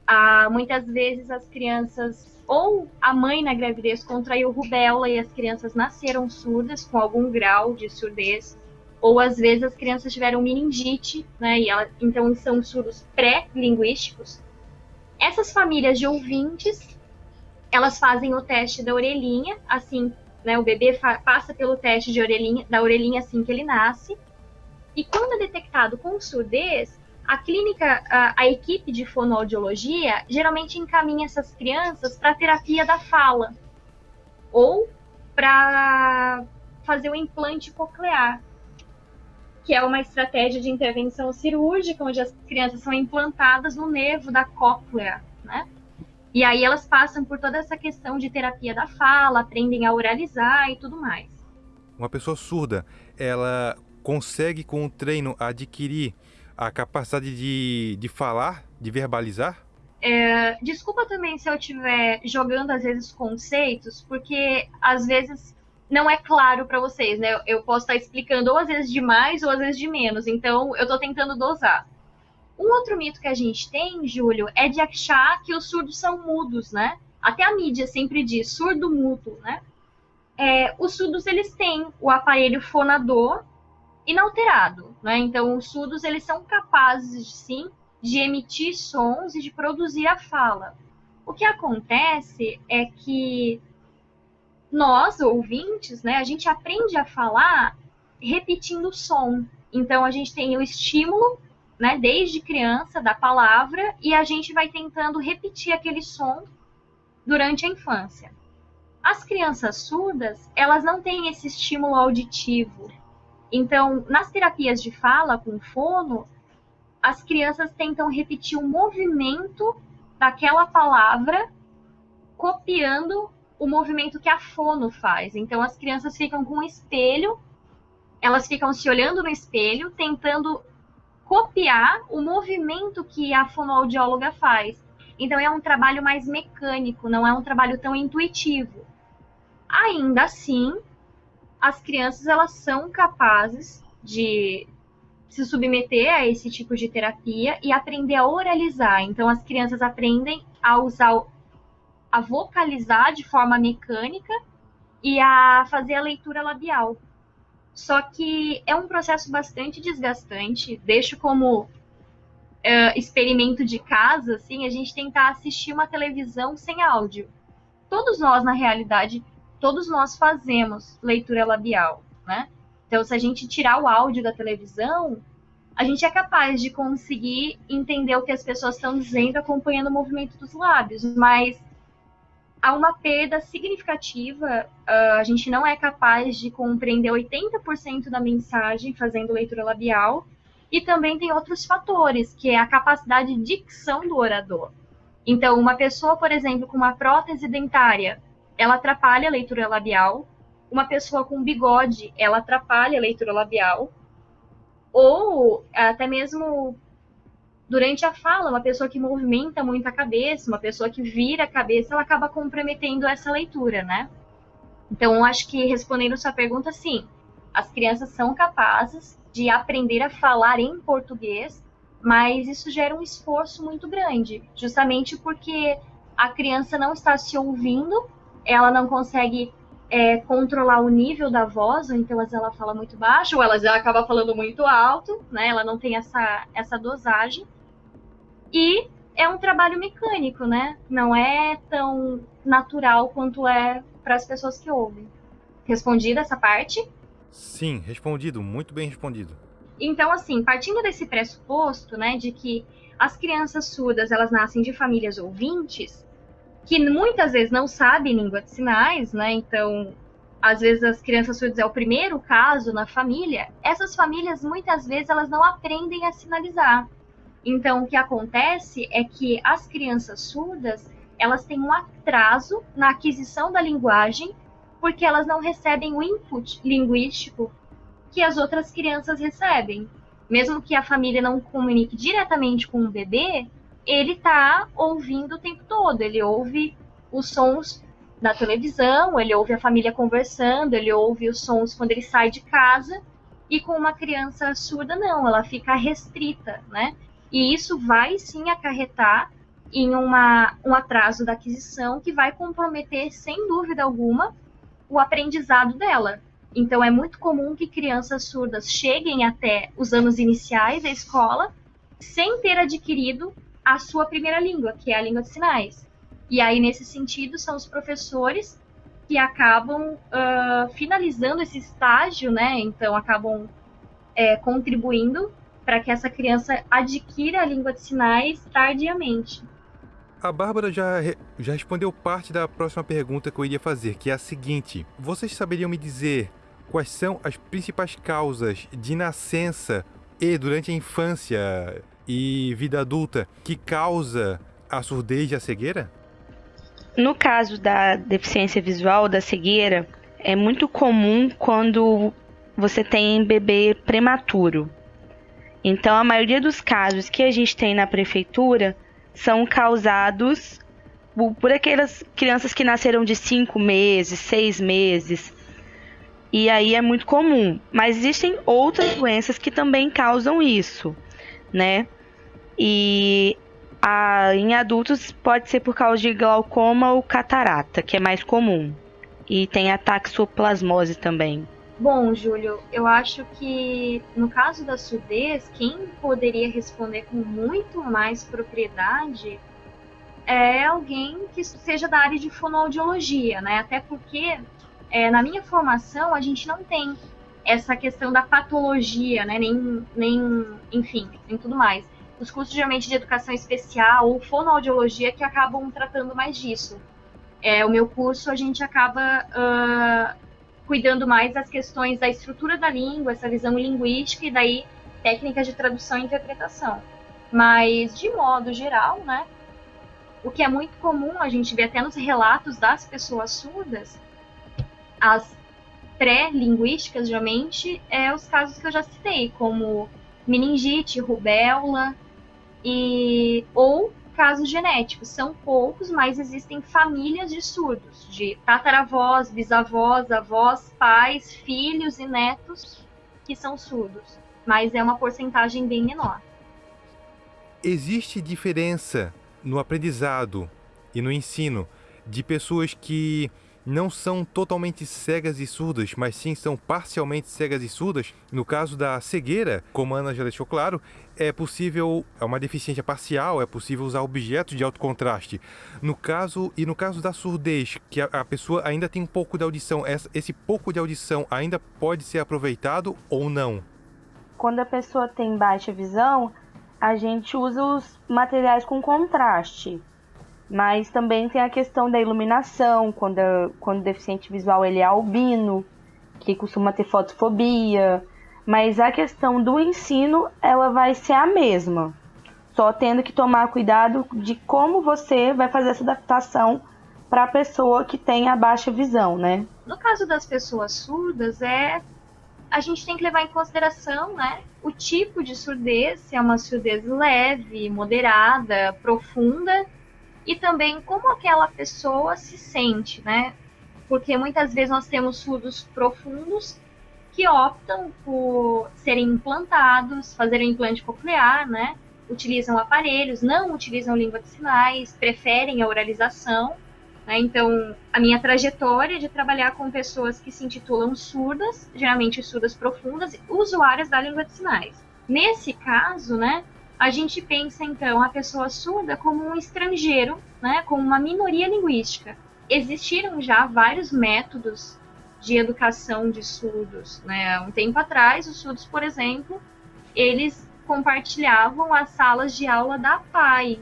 Ah, muitas vezes as crianças, ou a mãe na gravidez contraiu rubéola e as crianças nasceram surdas com algum grau de surdez, ou às vezes as crianças tiveram meningite, né, e ela, então são surdos pré-linguísticos. Essas famílias de ouvintes elas fazem o teste da orelhinha, assim, né, o bebê passa pelo teste de orelhinha, da orelhinha assim que ele nasce. E quando é detectado com surdez, a clínica, a, a equipe de fonoaudiologia geralmente encaminha essas crianças para terapia da fala ou para fazer o implante coclear, que é uma estratégia de intervenção cirúrgica onde as crianças são implantadas no nervo da cóclea, né? E aí elas passam por toda essa questão de terapia da fala, aprendem a oralizar e tudo mais. Uma pessoa surda, ela consegue com o treino adquirir a capacidade de, de falar, de verbalizar? É, desculpa também se eu estiver jogando às vezes conceitos, porque às vezes não é claro para vocês, né? Eu posso estar explicando ou às vezes de mais ou às vezes de menos, então eu estou tentando dosar. Um outro mito que a gente tem, Júlio, é de achar que os surdos são mudos, né? Até a mídia sempre diz surdo mudo, né? É, os surdos eles têm o aparelho fonador inalterado, né? Então os surdos eles são capazes sim de emitir sons e de produzir a fala. O que acontece é que nós ouvintes, né, a gente aprende a falar repetindo o som. Então a gente tem o estímulo né, desde criança, da palavra, e a gente vai tentando repetir aquele som durante a infância. As crianças surdas, elas não têm esse estímulo auditivo. Então, nas terapias de fala com fono, as crianças tentam repetir o movimento daquela palavra, copiando o movimento que a fono faz. Então, as crianças ficam com um espelho, elas ficam se olhando no espelho, tentando copiar o movimento que a fonoaudióloga faz. Então é um trabalho mais mecânico, não é um trabalho tão intuitivo. Ainda assim, as crianças elas são capazes de se submeter a esse tipo de terapia e aprender a oralizar. Então as crianças aprendem a usar a vocalizar de forma mecânica e a fazer a leitura labial. Só que é um processo bastante desgastante. Deixo como uh, experimento de casa, assim, a gente tentar assistir uma televisão sem áudio. Todos nós, na realidade, todos nós fazemos leitura labial, né? Então, se a gente tirar o áudio da televisão, a gente é capaz de conseguir entender o que as pessoas estão dizendo acompanhando o movimento dos lábios, mas há uma perda significativa. Uh, a gente não é capaz de compreender 80% da mensagem fazendo leitura labial. E também tem outros fatores, que é a capacidade de dicção do orador. Então, uma pessoa, por exemplo, com uma prótese dentária, ela atrapalha a leitura labial. Uma pessoa com bigode, ela atrapalha a leitura labial. ou até mesmo durante a fala, uma pessoa que movimenta muito a cabeça, uma pessoa que vira a cabeça, ela acaba comprometendo essa leitura, né? Então, acho que respondendo sua pergunta, sim, as crianças são capazes de aprender a falar em português, mas isso gera um esforço muito grande, justamente porque a criança não está se ouvindo, ela não consegue é, controlar o nível da voz, ou então ela fala muito baixo, ou ela acaba falando muito alto, né? Ela não tem essa, essa dosagem. E é um trabalho mecânico, né? Não é tão natural quanto é para as pessoas que ouvem. Respondida essa parte? Sim, respondido, muito bem respondido. Então, assim, partindo desse pressuposto, né, de que as crianças surdas elas nascem de famílias ouvintes, que muitas vezes não sabem língua de sinais, né? Então, às vezes as crianças surdas é o primeiro caso na família. Essas famílias muitas vezes elas não aprendem a sinalizar. Então, o que acontece é que as crianças surdas elas têm um atraso na aquisição da linguagem porque elas não recebem o input linguístico que as outras crianças recebem. Mesmo que a família não comunique diretamente com o bebê, ele está ouvindo o tempo todo. Ele ouve os sons da televisão, ele ouve a família conversando, ele ouve os sons quando ele sai de casa. E com uma criança surda, não, ela fica restrita, né? E isso vai sim acarretar em uma, um atraso da aquisição que vai comprometer, sem dúvida alguma, o aprendizado dela. Então, é muito comum que crianças surdas cheguem até os anos iniciais da escola sem ter adquirido a sua primeira língua, que é a língua de sinais. E aí, nesse sentido, são os professores que acabam uh, finalizando esse estágio, né? Então, acabam é, contribuindo para que essa criança adquira a língua de sinais tardiamente. A Bárbara já, já respondeu parte da próxima pergunta que eu iria fazer, que é a seguinte: vocês saberiam me dizer quais são as principais causas de nascença e durante a infância e vida adulta que causa a surdez e a cegueira? No caso da deficiência visual, da cegueira, é muito comum quando você tem bebê prematuro. Então, a maioria dos casos que a gente tem na prefeitura são causados por aquelas crianças que nasceram de 5 meses, 6 meses. E aí é muito comum. Mas existem outras doenças que também causam isso, né? E a, em adultos pode ser por causa de glaucoma ou catarata, que é mais comum. E tem a taxoplasmose também. Bom, Júlio, eu acho que no caso da surdez, quem poderia responder com muito mais propriedade é alguém que seja da área de fonoaudiologia, né? Até porque é, na minha formação a gente não tem essa questão da patologia, né? Nem, nem, enfim, nem tudo mais. Os cursos geralmente de educação especial ou fonoaudiologia que acabam tratando mais disso. É, o meu curso a gente acaba uh, cuidando mais das questões da estrutura da língua, essa visão linguística e daí técnicas de tradução e interpretação. Mas, de modo geral, né, o que é muito comum, a gente vê até nos relatos das pessoas surdas, as pré-linguísticas, geralmente, é os casos que eu já citei, como meningite, rubéola, e, ou casos genéticos. São poucos, mas existem famílias de surdos, de tataravós, bisavós, avós, pais, filhos e netos que são surdos. Mas é uma porcentagem bem menor. Existe diferença no aprendizado e no ensino de pessoas que não são totalmente cegas e surdas, mas sim são parcialmente cegas e surdas. No caso da cegueira, como a Ana já deixou claro, é possível, é uma deficiência parcial, é possível usar objetos de alto contraste. No caso, e no caso da surdez, que a, a pessoa ainda tem um pouco de audição, essa, esse pouco de audição ainda pode ser aproveitado ou não? Quando a pessoa tem baixa visão, a gente usa os materiais com contraste. Mas também tem a questão da iluminação, quando, quando o deficiente visual ele é albino, que costuma ter fotofobia. Mas a questão do ensino, ela vai ser a mesma. Só tendo que tomar cuidado de como você vai fazer essa adaptação para a pessoa que tem a baixa visão, né? No caso das pessoas surdas, é a gente tem que levar em consideração né, o tipo de surdez, se é uma surdez leve, moderada, profunda, e também como aquela pessoa se sente, né? Porque muitas vezes nós temos surdos profundos que optam por serem implantados, fazerem implante coclear, né? Utilizam aparelhos, não utilizam língua de sinais, preferem a oralização. Né? Então, a minha trajetória de trabalhar com pessoas que se intitulam surdas, geralmente surdas profundas, usuárias da língua de sinais. Nesse caso, né, a gente pensa então a pessoa surda como um estrangeiro, né, como uma minoria linguística. Existiram já vários métodos de educação de surdos. Né? Um tempo atrás, os surdos, por exemplo, eles compartilhavam as salas de aula da PAI.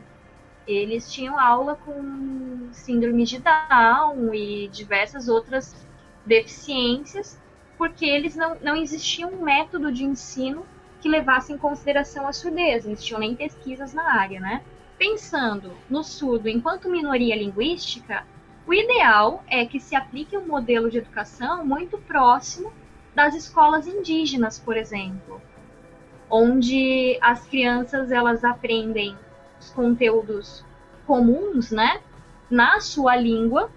Eles tinham aula com síndrome de Down e diversas outras deficiências, porque eles não, não existia um método de ensino que levasse em consideração a surdez, não existiam nem pesquisas na área, né? Pensando no surdo enquanto minoria linguística, o ideal é que se aplique um modelo de educação muito próximo das escolas indígenas, por exemplo, onde as crianças elas aprendem os conteúdos comuns, né, na sua língua,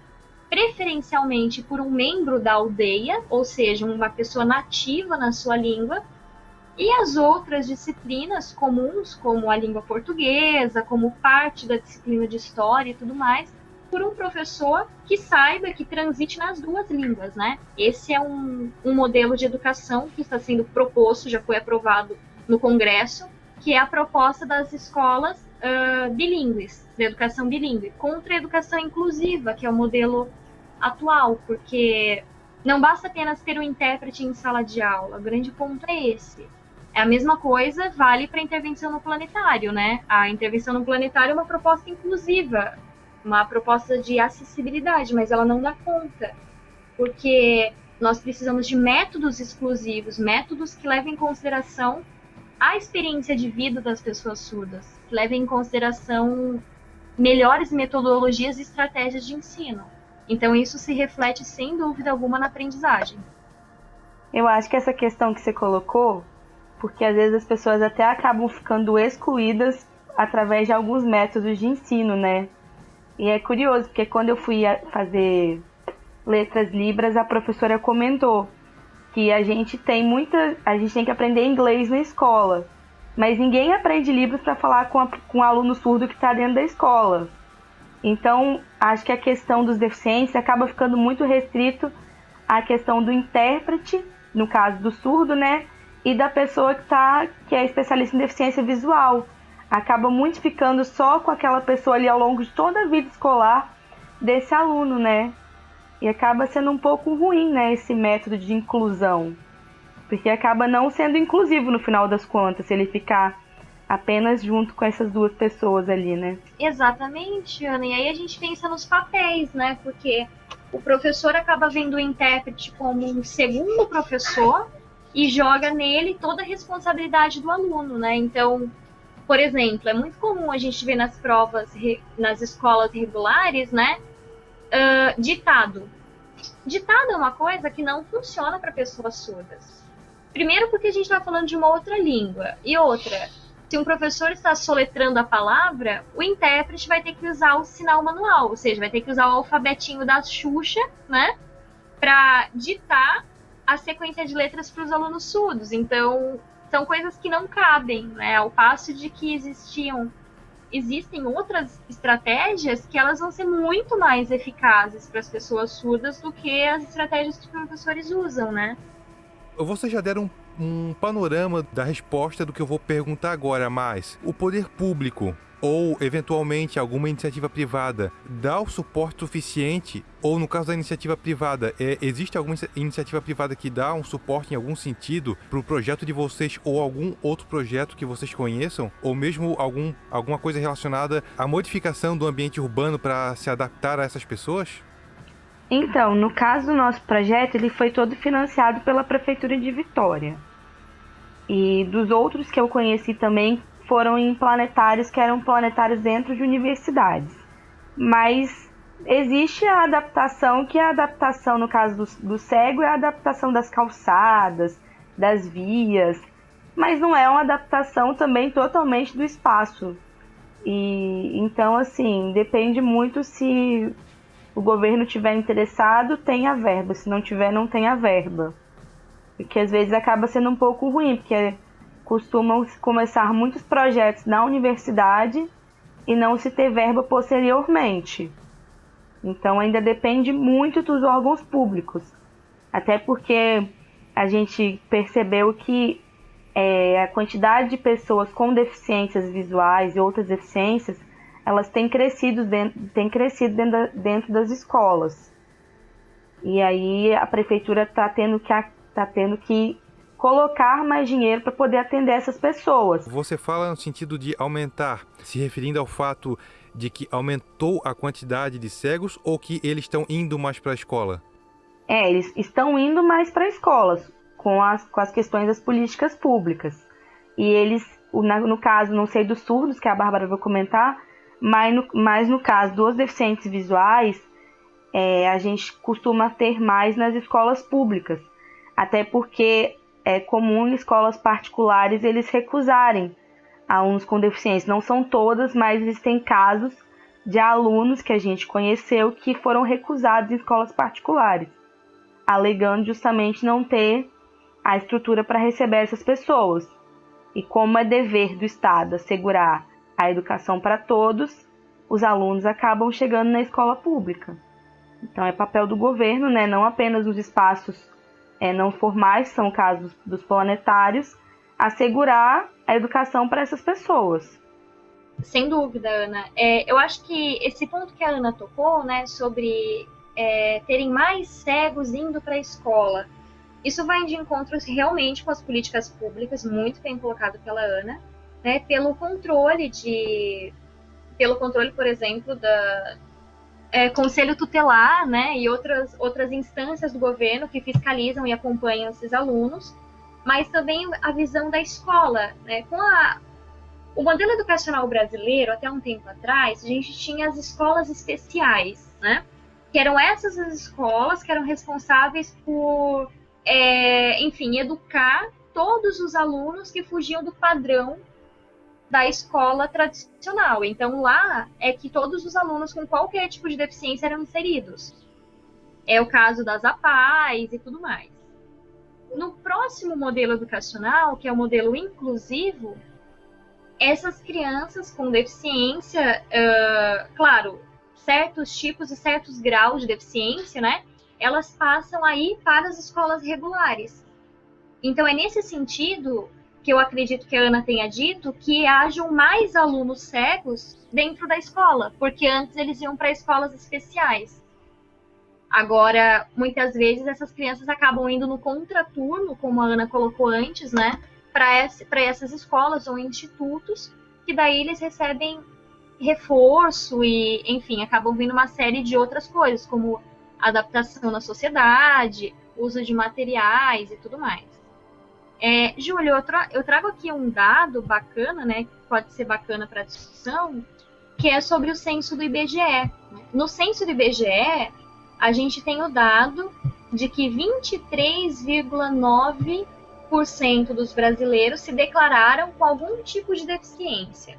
preferencialmente por um membro da aldeia, ou seja, uma pessoa nativa na sua língua, e as outras disciplinas comuns, como a língua portuguesa, como parte da disciplina de história e tudo mais, por um professor que saiba, que transite nas duas línguas, né? Esse é um, um modelo de educação que está sendo proposto, já foi aprovado no Congresso, que é a proposta das escolas uh, bilíngues, da educação bilíngue, contra a educação inclusiva, que é o modelo atual, porque não basta apenas ter um intérprete em sala de aula, o grande ponto é esse. É a mesma coisa vale para a intervenção no planetário, né? A intervenção no planetário é uma proposta inclusiva, uma proposta de acessibilidade, mas ela não dá conta, porque nós precisamos de métodos exclusivos, métodos que levem em consideração a experiência de vida das pessoas surdas, que levem em consideração melhores metodologias e estratégias de ensino. Então, isso se reflete sem dúvida alguma na aprendizagem. Eu acho que essa questão que você colocou, porque às vezes as pessoas até acabam ficando excluídas através de alguns métodos de ensino, né? E é curioso, porque quando eu fui fazer letras libras, a professora comentou que a gente tem muita. A gente tem que aprender inglês na escola. Mas ninguém aprende livros para falar com, a, com um aluno surdo que está dentro da escola. Então, acho que a questão dos deficientes acaba ficando muito restrito à questão do intérprete, no caso do surdo, né? E da pessoa que, tá, que é especialista em deficiência visual acaba muito ficando só com aquela pessoa ali ao longo de toda a vida escolar desse aluno, né? E acaba sendo um pouco ruim, né, esse método de inclusão. Porque acaba não sendo inclusivo no final das contas, se ele ficar apenas junto com essas duas pessoas ali, né? Exatamente, Ana. E aí a gente pensa nos papéis, né? Porque o professor acaba vendo o intérprete como um segundo professor e joga nele toda a responsabilidade do aluno, né? Então, por exemplo, é muito comum a gente ver nas provas, nas escolas regulares, né? Uh, ditado. Ditado é uma coisa que não funciona para pessoas surdas. Primeiro, porque a gente está falando de uma outra língua. E outra, se um professor está soletrando a palavra, o intérprete vai ter que usar o sinal manual, ou seja, vai ter que usar o alfabetinho da Xuxa, né? Para ditar a sequência de letras para os alunos surdos. Então, são coisas que não cabem, né? Ao passo de que existiam existem outras estratégias que elas vão ser muito mais eficazes para as pessoas surdas do que as estratégias que os professores usam, né? Vocês já deram um, panorama da resposta do que eu vou perguntar agora, mas o poder público ou eventualmente alguma iniciativa privada dá o suporte suficiente, ou no caso da iniciativa privada, é, existe alguma iniciativa privada que dá um suporte em algum sentido para o projeto de vocês ou algum outro projeto que vocês conheçam, ou mesmo algum, alguma coisa relacionada à modificação do ambiente urbano para se adaptar a essas pessoas? Então, no caso do nosso projeto, ele foi todo financiado pela Prefeitura de Vitória. E dos outros que eu conheci também, foram em planetários que eram planetários dentro de universidades. Mas existe a adaptação, que a adaptação, no caso do, do cego, é a adaptação das calçadas, das vias, mas não é uma adaptação também totalmente do espaço. E então assim, depende muito se o governo tiver interessado, tem a verba, se não tiver, não tem a verba. Porque às vezes acaba sendo um pouco ruim, porque costumam começar muitos projetos na universidade e não se ter verba posteriormente. Então ainda depende muito dos órgãos públicos. Até porque a gente percebeu que é, a quantidade de pessoas com deficiências visuais e outras deficiências, elas têm crescido dentro, têm crescido dentro, da, dentro das escolas. E aí a prefeitura está tendo que tá tendo que colocar mais dinheiro para poder atender essas pessoas. Você fala no sentido de aumentar, se referindo ao fato de que aumentou a quantidade de cegos ou que eles estão indo mais para a escola? É, eles estão indo mais para escolas com as, com as questões das políticas públicas. E eles, no caso, não sei dos surdos, que a Bárbara vai comentar, mas no, mas no caso dos deficientes visuais, é, a gente costuma ter mais nas escolas públicas. Até porque é comum em escolas particulares eles recusarem alunos com deficiência. Não são todas, mas existem casos de alunos que a gente conheceu que foram recusados em escolas particulares, alegando justamente não ter a estrutura para receber essas pessoas. E como é dever do Estado assegurar a educação para todos, os alunos acabam chegando na escola pública. Então é papel do governo, né, não apenas nos espaços é, não formais, são casos dos planetários, assegurar a educação para essas pessoas. Sem dúvida, Ana. É, eu acho que esse ponto que a Ana tocou, né, sobre é, terem mais cegos indo para a escola, isso vai de encontro realmente com as políticas públicas, muito bem colocado pela Ana, né, pelo controle de, pelo controle, por exemplo, da, é, conselho tutelar, né, e outras, outras instâncias do governo que fiscalizam e acompanham esses alunos, mas também a visão da escola, né, com a, o modelo educacional brasileiro, até um tempo atrás, a gente tinha as escolas especiais, né, que eram essas as escolas que eram responsáveis por, é, enfim, educar todos os alunos que fugiam do padrão da escola tradicional. Então lá é que todos os alunos com qualquer tipo de deficiência eram inseridos. É o caso das APAES e tudo mais. No próximo modelo educacional, que é o modelo inclusivo, essas crianças com deficiência, uh, claro, certos tipos e certos graus de deficiência, né? Elas passam aí para as escolas regulares. Então é nesse sentido que eu acredito que a Ana tenha dito, que hajam mais alunos cegos dentro da escola, porque antes eles iam para escolas especiais. Agora, muitas vezes essas crianças acabam indo no contraturno, como a Ana colocou antes, né, para essas escolas ou institutos, que daí eles recebem reforço e, enfim, acabam vindo uma série de outras coisas, como adaptação na sociedade, uso de materiais e tudo mais. É, Júlio, eu, tra eu, trago aqui um dado bacana, né, que pode ser bacana para discussão, que é sobre o censo do IBGE. No censo do IBGE, a gente tem o dado de que 23,9% dos brasileiros se declararam com algum tipo de deficiência.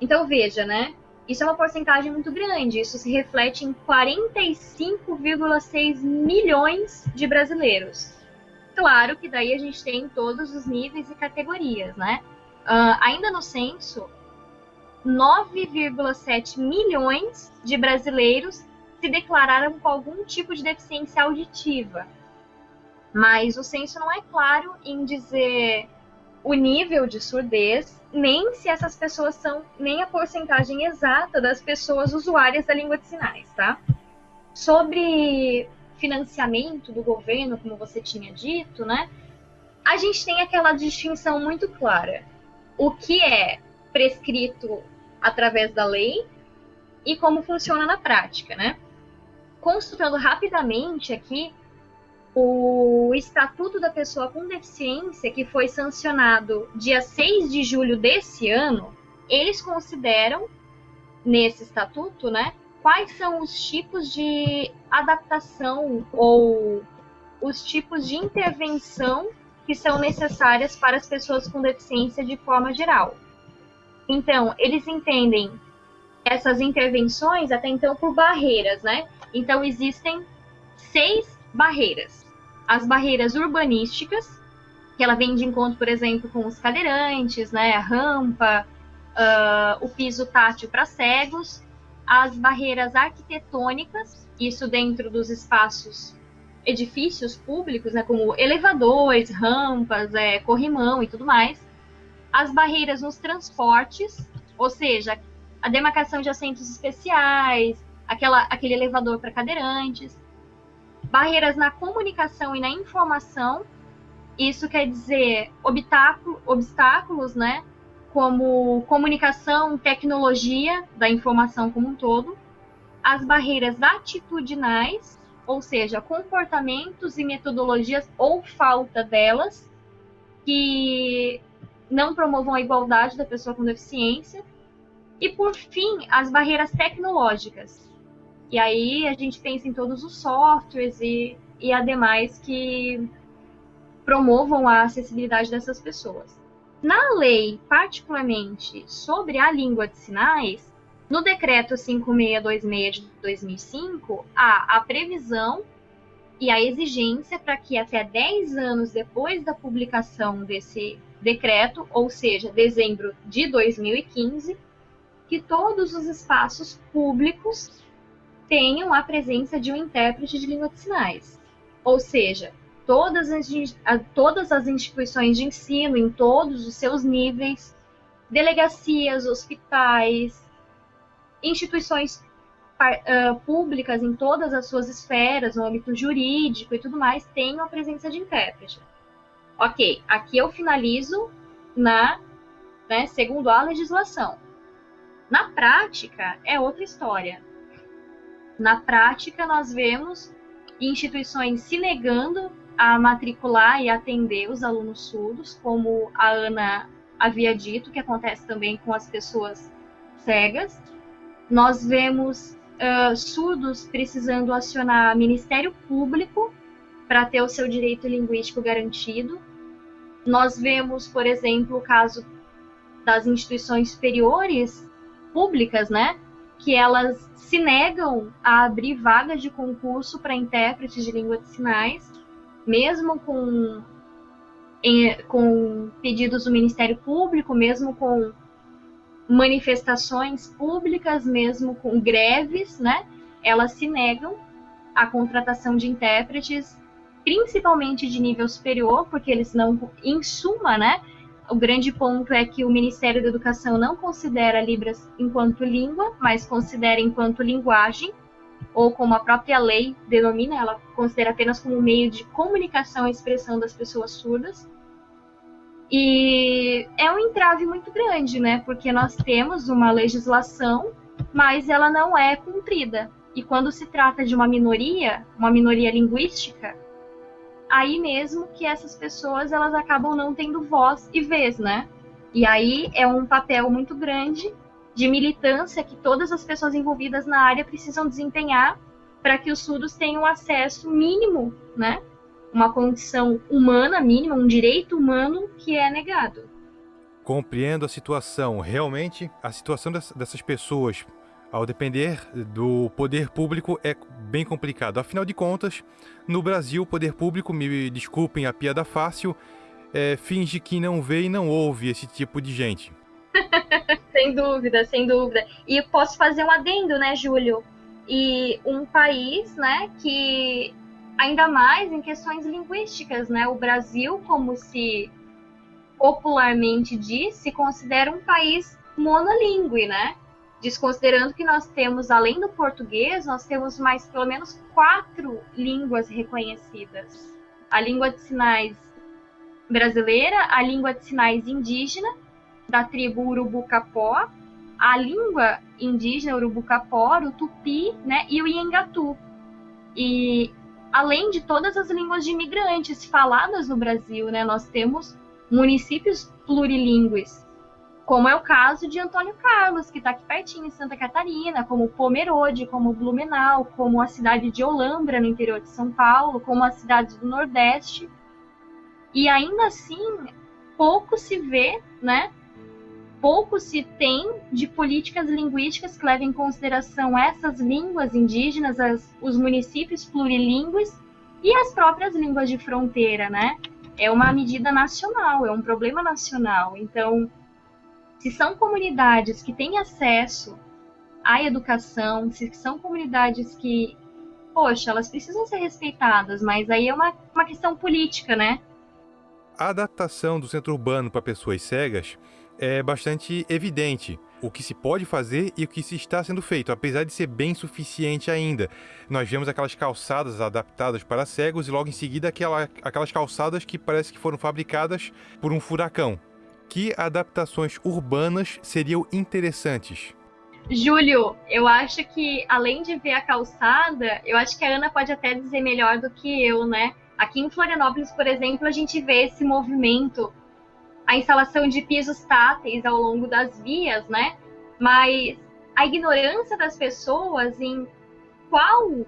Então veja, né? Isso é uma porcentagem muito grande. Isso se reflete em 45,6 milhões de brasileiros. Claro que daí a gente tem todos os níveis e categorias, né? Uh, ainda no censo, 9,7 milhões de brasileiros se declararam com algum tipo de deficiência auditiva. Mas o censo não é claro em dizer o nível de surdez, nem se essas pessoas são, nem a porcentagem exata das pessoas usuárias da língua de sinais, tá? Sobre financiamento do governo, como você tinha dito, né? A gente tem aquela distinção muito clara. O que é prescrito através da lei e como funciona na prática, né? Consultando rapidamente aqui, o Estatuto da Pessoa com Deficiência, que foi sancionado dia 6 de julho desse ano, eles consideram, nesse estatuto, né, quais são os tipos de adaptação ou os tipos de intervenção que são necessárias para as pessoas com deficiência de forma geral. Então, eles entendem essas intervenções até então por barreiras, né? Então, existem seis barreiras. As barreiras urbanísticas, que ela vem de encontro, por exemplo, com os cadeirantes, né? A rampa, uh, o piso tátil para cegos, as barreiras arquitetônicas, isso dentro dos espaços edifícios públicos, né, como elevadores, rampas, é, corrimão e tudo mais, as barreiras nos transportes, ou seja, a demarcação de assentos especiais, aquela, aquele elevador para cadeirantes, barreiras na comunicação e na informação, isso quer dizer obstáculo, obstáculos, né, como comunicação, tecnologia da informação como um todo, as barreiras atitudinais, ou seja, comportamentos e metodologias ou falta delas que não promovam a igualdade da pessoa com deficiência. E por fim, as barreiras tecnológicas. E aí a gente pensa em todos os softwares e, e ademais que promovam a acessibilidade dessas pessoas. Na lei, particularmente sobre a língua de sinais, no decreto 5626 de 2005, há a previsão e a exigência para que até 10 anos depois da publicação desse decreto, ou seja, dezembro de 2015, que todos os espaços públicos tenham a presença de um intérprete de língua de sinais. Ou seja, todas as, todas as instituições de ensino, em todos os seus níveis, delegacias, hospitais, instituições públicas em todas as suas esferas, no âmbito jurídico e tudo mais, tenham a presença de intérprete. Ok, aqui eu finalizo na, né, segundo a legislação. Na prática, é outra história. Na prática, nós vemos instituições se negando a matricular e atender os alunos surdos, como a Ana havia dito, que acontece também com as pessoas cegas. Nós vemos uh, surdos precisando acionar Ministério Público para ter o seu direito linguístico garantido. Nós vemos, por exemplo, o caso das instituições superiores públicas, né, que elas se negam a abrir vagas de concurso para intérpretes de língua de sinais mesmo com, em, com pedidos do Ministério Público, mesmo com manifestações públicas, mesmo com greves, né? Elas se negam à contratação de intérpretes, principalmente de nível superior, porque eles não, em suma, né? O grande ponto é que o Ministério da Educação não considera Libras enquanto língua, mas considera enquanto linguagem ou como a própria lei denomina, ela considera apenas como meio de comunicação e expressão das pessoas surdas. E é um entrave muito grande, né? Porque nós temos uma legislação, mas ela não é cumprida. E quando se trata de uma minoria, uma minoria linguística, aí mesmo que essas pessoas elas acabam não tendo voz e vez, né? E aí é um papel muito grande de militância que todas as pessoas envolvidas na área precisam desempenhar para que os surdos tenham acesso mínimo, né? Uma condição humana mínima, um direito humano que é negado. Compreendo a situação. Realmente, a situação dessas pessoas, ao depender do poder público, é bem complicado. Afinal de contas, no Brasil, o poder público, me desculpem a piada fácil, é, finge que não vê e não ouve esse tipo de gente. sem dúvida, sem dúvida. E posso fazer um adendo, né, Júlio? E um país, né, que ainda mais em questões linguísticas, né? O Brasil, como se popularmente diz, se considera um país monolíngue, né? Desconsiderando que nós temos, além do português, nós temos mais pelo menos quatro línguas reconhecidas. A língua de sinais brasileira, a língua de sinais indígena da tribo Urubucapó, a língua indígena Urubucapó, o Tupi né, e o Iengatu. E além de todas as línguas de imigrantes faladas no Brasil, né, nós temos municípios plurilingües, como é o caso de Antônio Carlos, que está aqui pertinho em Santa Catarina, como Pomerode, como Blumenau, como a cidade de Olambra, no interior de São Paulo, como as cidades do Nordeste. E ainda assim, pouco se vê, né? Pouco se tem de políticas linguísticas que levem em consideração essas línguas indígenas, as, os municípios plurilingües e as próprias línguas de fronteira, né? É uma medida nacional, é um problema nacional. Então, se são comunidades que têm acesso à educação, se são comunidades que, poxa, elas precisam ser respeitadas, mas aí é uma, uma questão política, né? A adaptação do centro urbano para pessoas cegas é bastante evidente o que se pode fazer e o que se está sendo feito, apesar de ser bem suficiente ainda. Nós vemos aquelas calçadas adaptadas para cegos e logo em seguida aquela, aquelas calçadas que parece que foram fabricadas por um furacão. Que adaptações urbanas seriam interessantes? Júlio, eu acho que além de ver a calçada, eu acho que a Ana pode até dizer melhor do que eu, né? Aqui em Florianópolis, por exemplo, a gente vê esse movimento, a instalação de pisos táteis ao longo das vias, né? Mas a ignorância das pessoas em qual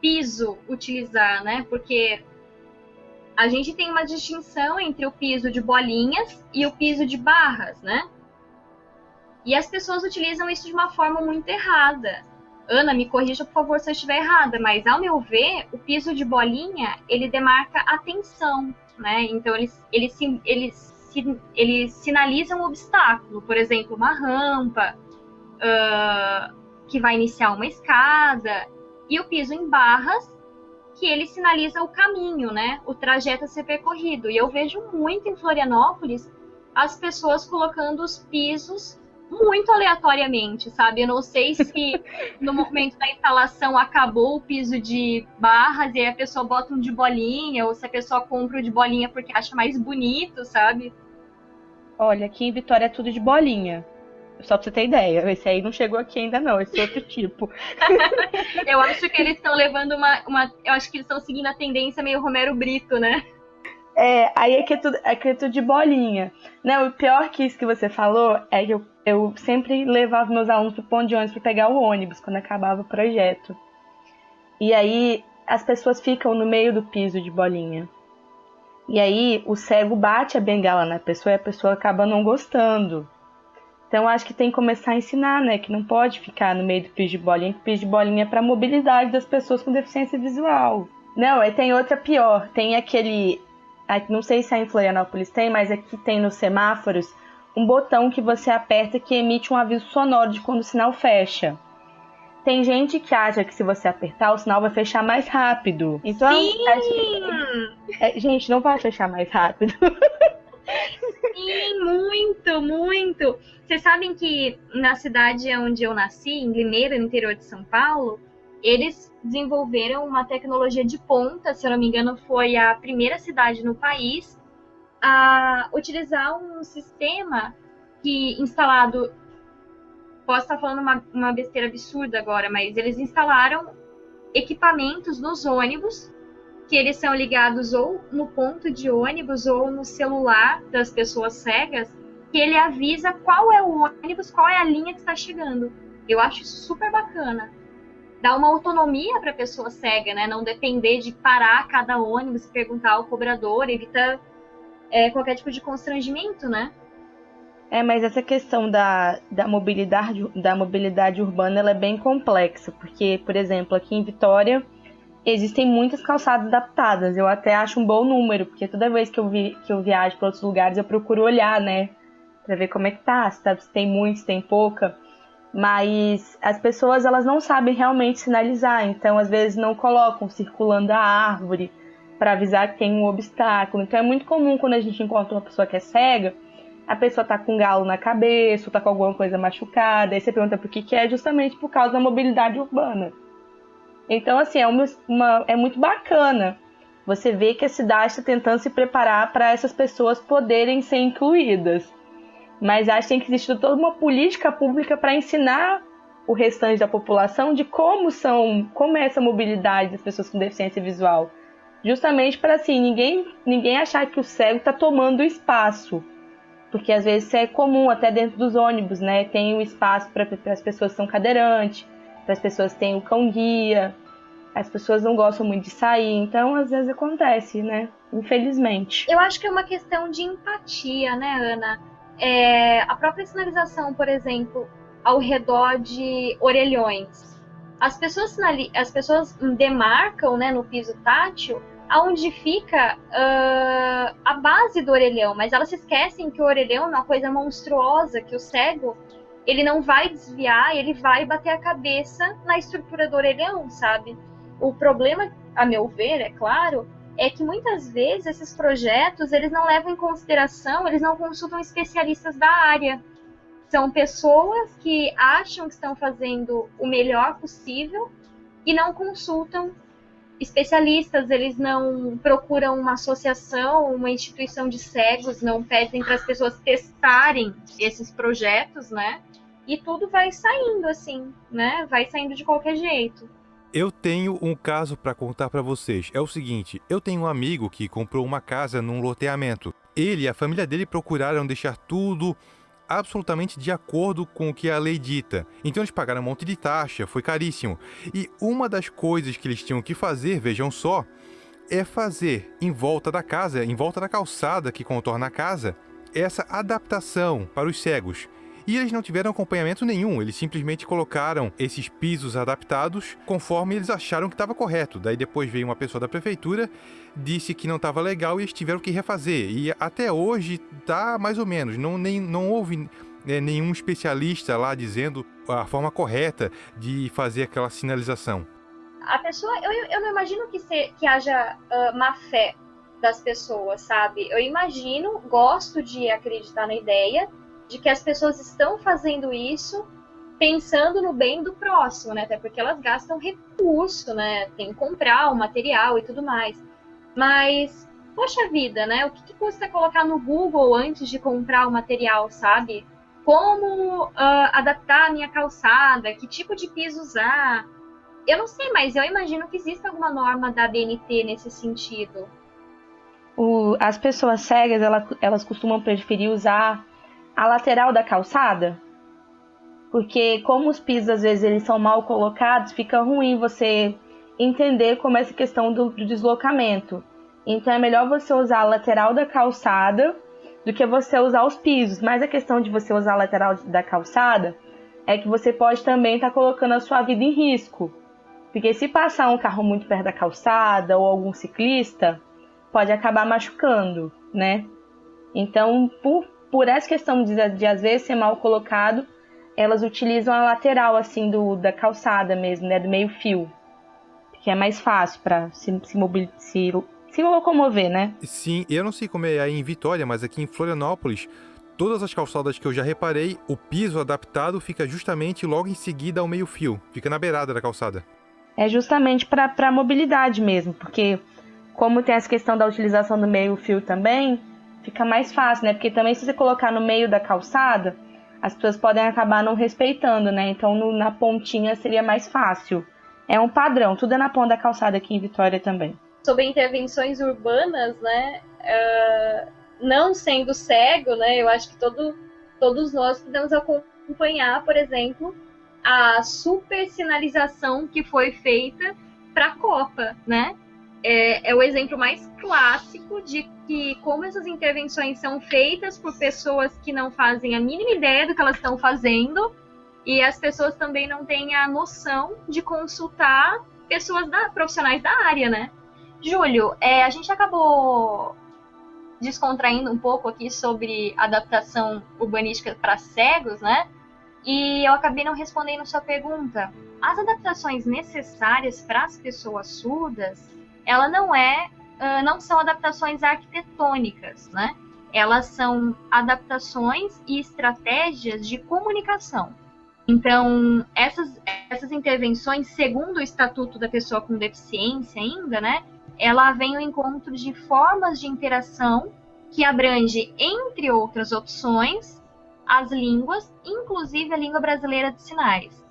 piso utilizar, né? Porque a gente tem uma distinção entre o piso de bolinhas e o piso de barras, né? E as pessoas utilizam isso de uma forma muito errada. Ana, me corrija, por favor, se eu estiver errada, mas ao meu ver, o piso de bolinha, ele demarca atenção, né? Então, eles, eles, eles sinalizam um obstáculo, por exemplo, uma rampa, uh, que vai iniciar uma escada, e o piso em barras, que ele sinaliza o caminho, né? O trajeto a ser percorrido. E eu vejo muito em Florianópolis as pessoas colocando os pisos muito aleatoriamente, sabe? Eu não sei se no momento da instalação acabou o piso de barras e aí a pessoa bota um de bolinha, ou se a pessoa compra o de bolinha porque acha mais bonito, sabe? Olha, aqui em Vitória é tudo de bolinha. Só pra você ter ideia. Esse aí não chegou aqui ainda, não. Esse é outro tipo. eu acho que eles estão levando uma, uma. Eu acho que eles estão seguindo a tendência meio Romero Brito, né? É, aí é que é tudo, é que é tudo de bolinha. Né? O pior que isso que você falou é que eu, eu sempre levava meus alunos pro ponto de ônibus para pegar o ônibus quando acabava o projeto. E aí as pessoas ficam no meio do piso de bolinha. E aí o cego bate a bengala na pessoa e a pessoa acaba não gostando. Então acho que tem que começar a ensinar, né? Que não pode ficar no meio do piso de bolinha, que piso de bolinha é para mobilidade das pessoas com deficiência visual. Não, é tem outra pior. Tem aquele não sei se a em Florianópolis tem, mas aqui tem nos semáforos um botão que você aperta que emite um aviso sonoro de quando o sinal fecha. Tem gente que acha que se você apertar, o sinal vai fechar mais rápido. Então, Sim! É, gente, não vai fechar mais rápido. Sim, muito, muito. Vocês sabem que na cidade onde eu nasci, em Limeira, no interior de São Paulo, eles desenvolveram uma tecnologia de ponta, se eu não me engano, foi a primeira cidade no país a utilizar um sistema que instalado. Posso estar falando uma, uma besteira absurda agora, mas eles instalaram equipamentos nos ônibus que eles são ligados ou no ponto de ônibus ou no celular das pessoas cegas, que ele avisa qual é o ônibus, qual é a linha que está chegando. Eu acho isso super bacana dá uma autonomia para a pessoa cega, né? Não depender de parar cada ônibus e perguntar ao cobrador, evita é, qualquer tipo de constrangimento, né? É, mas essa questão da, da, mobilidade, da mobilidade urbana ela é bem complexa, porque, por exemplo, aqui em Vitória existem muitas calçadas adaptadas. Eu até acho um bom número, porque toda vez que eu, vi, que eu viajo para outros lugares eu procuro olhar, né? Para ver como é que tá, se, tá, se tem muito, se tem pouca mas as pessoas elas não sabem realmente sinalizar, então às vezes não colocam circulando a árvore para avisar que tem um obstáculo. Então é muito comum quando a gente encontra uma pessoa que é cega, a pessoa tá com um galo na cabeça, ou tá com alguma coisa machucada, aí você pergunta por que, que é justamente por causa da mobilidade urbana. Então assim, é, uma, uma é muito bacana você ver que a cidade está tentando se preparar para essas pessoas poderem ser incluídas. Mas acho que tem que existir toda uma política pública para ensinar o restante da população de como são, como é essa mobilidade das pessoas com deficiência visual. Justamente para assim, ninguém, ninguém achar que o cego está tomando espaço. Porque às vezes isso é comum até dentro dos ônibus, né? Tem o espaço para as pessoas que são cadeirantes, para as pessoas que têm o cão guia. as pessoas não gostam muito de sair, então às vezes acontece, né? Infelizmente. Eu acho que é uma questão de empatia, né, Ana? É, a própria sinalização, por exemplo, ao redor de orelhões. As pessoas, as pessoas demarcam né, no piso tátil aonde fica uh, a base do orelhão, mas elas se esquecem que o orelhão é uma coisa monstruosa, que o cego ele não vai desviar, ele vai bater a cabeça na estrutura do orelhão, sabe? O problema, a meu ver, é claro, é que muitas vezes esses projetos eles não levam em consideração, eles não consultam especialistas da área. São pessoas que acham que estão fazendo o melhor possível e não consultam especialistas, eles não procuram uma associação, uma instituição de cegos, não pedem para as pessoas testarem esses projetos, né? E tudo vai saindo assim, né? Vai saindo de qualquer jeito. Eu tenho um caso para contar para vocês. É o seguinte, eu tenho um amigo que comprou uma casa num loteamento. Ele e a família dele procuraram deixar tudo absolutamente de acordo com o que a lei dita. Então eles pagaram um monte de taxa, foi caríssimo. E uma das coisas que eles tinham que fazer, vejam só, é fazer em volta da casa, em volta da calçada que contorna a casa, essa adaptação para os cegos. E eles não tiveram acompanhamento nenhum, eles simplesmente colocaram esses pisos adaptados conforme eles acharam que estava correto. Daí depois veio uma pessoa da prefeitura, disse que não estava legal e eles tiveram que refazer. E até hoje tá mais ou menos, não, nem, não houve é, nenhum especialista lá dizendo a forma correta de fazer aquela sinalização. A pessoa, eu, eu não imagino que, se, que haja uh, má fé das pessoas, sabe? Eu imagino, gosto de acreditar na ideia de que as pessoas estão fazendo isso pensando no bem do próximo, né? Até porque elas gastam recurso, né? Tem que comprar o material e tudo mais. Mas, poxa vida, né? O que, que custa colocar no Google antes de comprar o material, sabe? Como uh, adaptar a minha calçada, que tipo de piso usar. Eu não sei, mas eu imagino que exista alguma norma da BNT nesse sentido. O, as pessoas cegas, elas, elas costumam preferir usar a lateral da calçada, porque como os pisos às vezes eles são mal colocados, fica ruim você entender como é essa questão do, do deslocamento. Então é melhor você usar a lateral da calçada do que você usar os pisos. Mas a questão de você usar a lateral da calçada é que você pode também estar tá colocando a sua vida em risco. Porque se passar um carro muito perto da calçada ou algum ciclista, pode acabar machucando, né? Então, por por essa questão de, de às vezes ser mal colocado, elas utilizam a lateral assim do, da calçada mesmo, né, do meio fio, que é mais fácil para se, se, mobil, se, se locomover, né? Sim, eu não sei como é aí em Vitória, mas aqui em Florianópolis, todas as calçadas que eu já reparei, o piso adaptado fica justamente logo em seguida ao meio fio, fica na beirada da calçada. É justamente para mobilidade mesmo, porque como tem essa questão da utilização do meio fio também, fica mais fácil, né? Porque também se você colocar no meio da calçada, as pessoas podem acabar não respeitando, né? Então no, na pontinha seria mais fácil. É um padrão, tudo é na ponta da calçada aqui em Vitória também. Sobre intervenções urbanas, né? Uh, não sendo cego, né? Eu acho que todo, todos nós podemos acompanhar, por exemplo, a super sinalização que foi feita para a Copa, né? É, é, o exemplo mais clássico de que como essas intervenções são feitas por pessoas que não fazem a mínima ideia do que elas estão fazendo e as pessoas também não têm a noção de consultar pessoas da, profissionais da área, né? Júlio, é, a gente acabou descontraindo um pouco aqui sobre adaptação urbanística para cegos, né? E eu acabei não respondendo sua pergunta. As adaptações necessárias para as pessoas surdas ela não é, uh, não são adaptações arquitetônicas, né? Elas são adaptações e estratégias de comunicação. Então, essas, essas intervenções, segundo o Estatuto da Pessoa com Deficiência ainda, né? Ela vem ao encontro de formas de interação que abrange, entre outras opções, as línguas, inclusive a língua brasileira de sinais,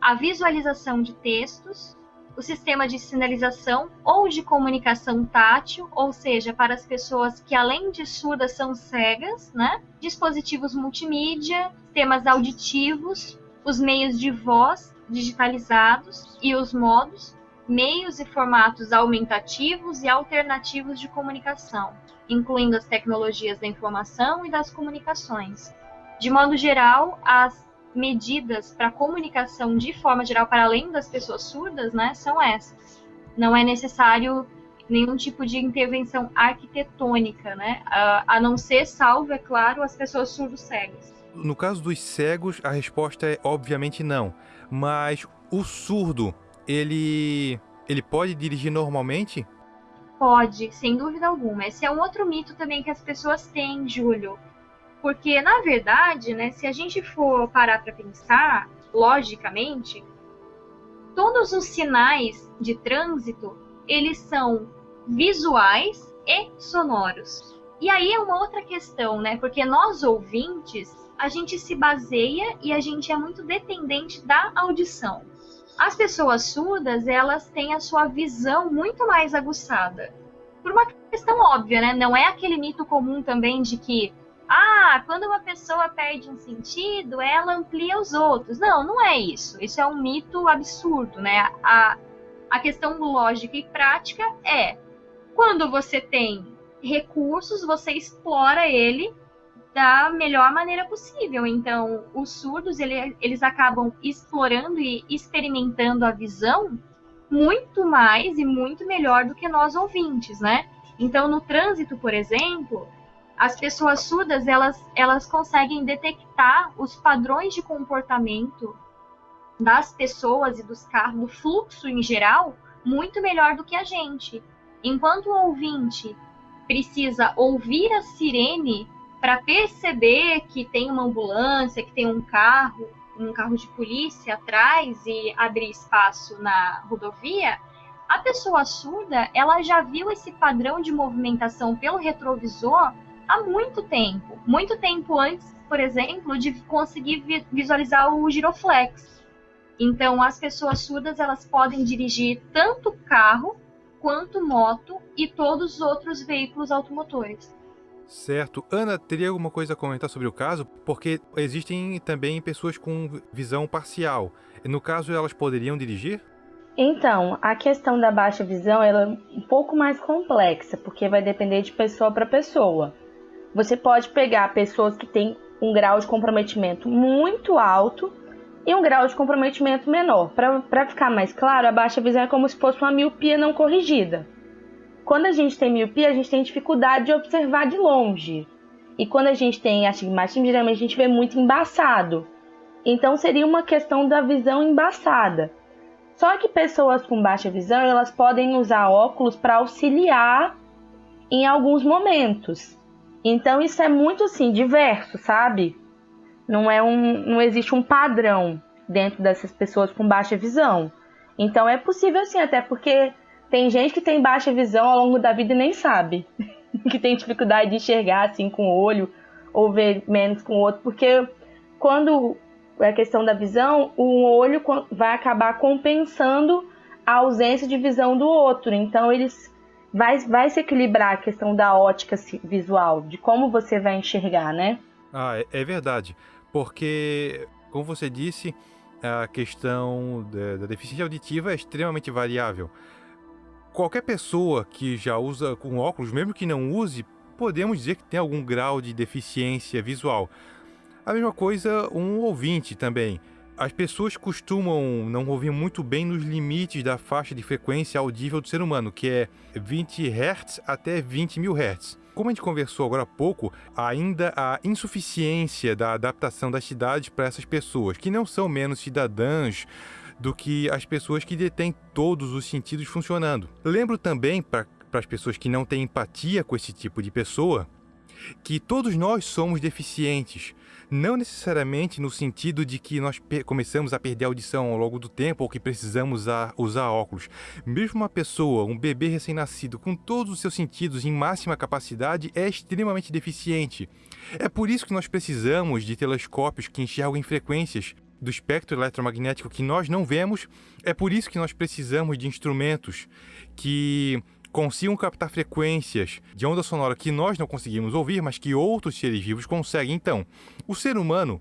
a visualização de textos, o sistema de sinalização ou de comunicação tátil, ou seja, para as pessoas que além de surdas são cegas, né? Dispositivos multimídia, sistemas auditivos, os meios de voz digitalizados e os modos meios e formatos aumentativos e alternativos de comunicação, incluindo as tecnologias da informação e das comunicações. De modo geral, as medidas para comunicação de forma geral para além das pessoas surdas, né, são essas. Não é necessário nenhum tipo de intervenção arquitetônica, né, a, a não ser salvo, é claro, as pessoas surdos cegas. No caso dos cegos, a resposta é obviamente não. Mas o surdo, ele ele pode dirigir normalmente? Pode, sem dúvida alguma. Esse é um outro mito também que as pessoas têm, Júlio. Porque, na verdade, né, se a gente for parar para pensar, logicamente, todos os sinais de trânsito, eles são visuais e sonoros. E aí é uma outra questão, né? Porque nós ouvintes, a gente se baseia e a gente é muito dependente da audição. As pessoas surdas, elas têm a sua visão muito mais aguçada. Por uma questão óbvia, né? Não é aquele mito comum também de que ah, quando uma pessoa perde um sentido, ela amplia os outros. Não, não é isso. Isso é um mito absurdo, né? A, a questão lógica e prática é quando você tem recursos, você explora ele da melhor maneira possível. Então, os surdos, ele, eles acabam explorando e experimentando a visão muito mais e muito melhor do que nós ouvintes, né? Então, no trânsito, por exemplo, as pessoas surdas elas, elas conseguem detectar os padrões de comportamento das pessoas e dos carros, do fluxo em geral, muito melhor do que a gente. Enquanto o ouvinte precisa ouvir a sirene para perceber que tem uma ambulância, que tem um carro, um carro de polícia atrás e abrir espaço na rodovia, a pessoa surda, ela já viu esse padrão de movimentação pelo retrovisor há muito tempo. Muito tempo antes, por exemplo, de conseguir visualizar o giroflex. Então, as pessoas surdas elas podem dirigir tanto carro quanto moto e todos os outros veículos automotores. Certo. Ana, teria alguma coisa a comentar sobre o caso? Porque existem também pessoas com visão parcial. No caso, elas poderiam dirigir? Então, a questão da baixa visão ela é um pouco mais complexa, porque vai depender de pessoa para pessoa. Você pode pegar pessoas que têm um grau de comprometimento muito alto e um grau de comprometimento menor. Para ficar mais claro, a baixa visão é como se fosse uma miopia não corrigida. Quando a gente tem miopia, a gente tem dificuldade de observar de longe. E quando a gente tem astigmatismo, geralmente a gente vê muito embaçado. Então seria uma questão da visão embaçada. Só que pessoas com baixa visão, elas podem usar óculos para auxiliar em alguns momentos. Então isso é muito assim diverso, sabe? Não é um, não existe um padrão dentro dessas pessoas com baixa visão. Então é possível sim, até porque tem gente que tem baixa visão ao longo da vida e nem sabe, que tem dificuldade de enxergar assim com o olho ou ver menos com o outro, porque quando é questão da visão, o olho vai acabar compensando a ausência de visão do outro. Então eles vai, vai se equilibrar a questão da ótica visual, de como você vai enxergar, né? Ah, é, é verdade. Porque, como você disse, a questão da, da deficiência auditiva é extremamente variável. Qualquer pessoa que já usa com óculos, mesmo que não use, podemos dizer que tem algum grau de deficiência visual. A mesma coisa um ouvinte também. As pessoas costumam não ouvir muito bem nos limites da faixa de frequência audível do ser humano, que é 20 Hz até 20 mil Hz. Como a gente conversou agora há pouco, ainda há insuficiência da adaptação das cidades para essas pessoas, que não são menos cidadãs do que as pessoas que detêm todos os sentidos funcionando. Lembro também, para as pessoas que não têm empatia com esse tipo de pessoa, que todos nós somos deficientes, não necessariamente no sentido de que nós começamos a perder a audição ao longo do tempo ou que precisamos usar, óculos. Mesmo uma pessoa, um bebê recém-nascido, com todos os seus sentidos em máxima capacidade, é extremamente deficiente. É por isso que nós precisamos de telescópios que enxergam frequências do espectro eletromagnético que nós não vemos. É por isso que nós precisamos de instrumentos que consigam captar frequências de onda sonora que nós não conseguimos ouvir, mas que outros seres vivos conseguem. Então, o ser humano,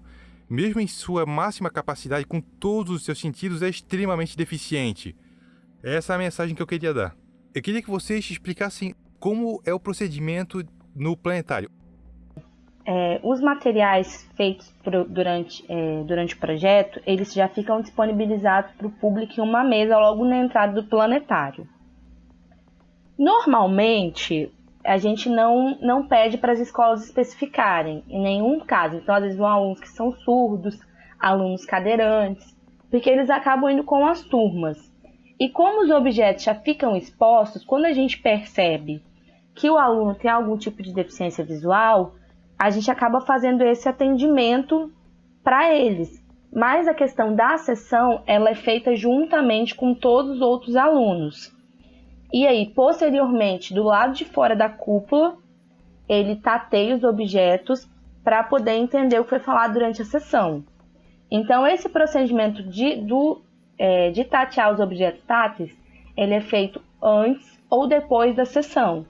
mesmo em sua máxima capacidade, com todos os seus sentidos, é extremamente deficiente. Essa é a mensagem que eu queria dar. Eu queria que vocês explicassem como é o procedimento no planetário. É, os materiais feitos pro, durante, é, durante o projeto, eles já ficam disponibilizados para o público em uma mesa logo na entrada do planetário. Normalmente, a gente não, não pede para as escolas especificarem, em nenhum caso. Então, às vezes, vão alunos que são surdos, alunos cadeirantes, porque eles acabam indo com as turmas. E como os objetos já ficam expostos, quando a gente percebe que o aluno tem algum tipo de deficiência visual, a gente acaba fazendo esse atendimento para eles. Mas a questão da sessão, ela é feita juntamente com todos os outros alunos. E aí, posteriormente, do lado de fora da cúpula, ele tateia os objetos para poder entender o que foi falado durante a sessão. Então, esse procedimento de, do, é, de tatear os objetos táteis, ele é feito antes ou depois da sessão.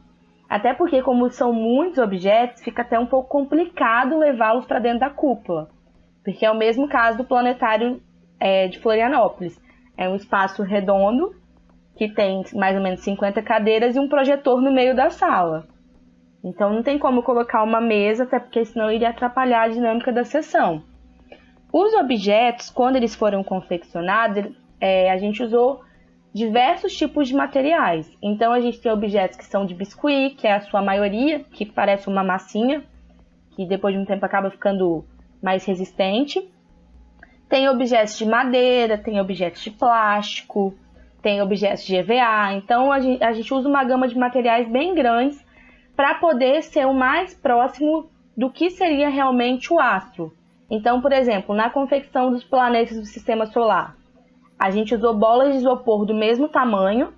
Até porque, como são muitos objetos, fica até um pouco complicado levá-los para dentro da cúpula. Porque é o mesmo caso do planetário é, de Florianópolis. É um espaço redondo, que tem mais ou menos 50 cadeiras e um projetor no meio da sala. Então não tem como colocar uma mesa, até porque senão iria atrapalhar a dinâmica da sessão. Os objetos, quando eles foram confeccionados, é, a gente usou diversos tipos de materiais. Então a gente tem objetos que são de biscuit, que é a sua maioria, que parece uma massinha, que depois de um tempo acaba ficando mais resistente. Tem objetos de madeira, tem objetos de plástico, tem objetos de EVA. Então a gente, a gente usa uma gama de materiais bem grandes para poder ser o mais próximo do que seria realmente o astro. Então, por exemplo, na confecção dos planetas do sistema solar, a gente usou bolas de isopor do mesmo tamanho,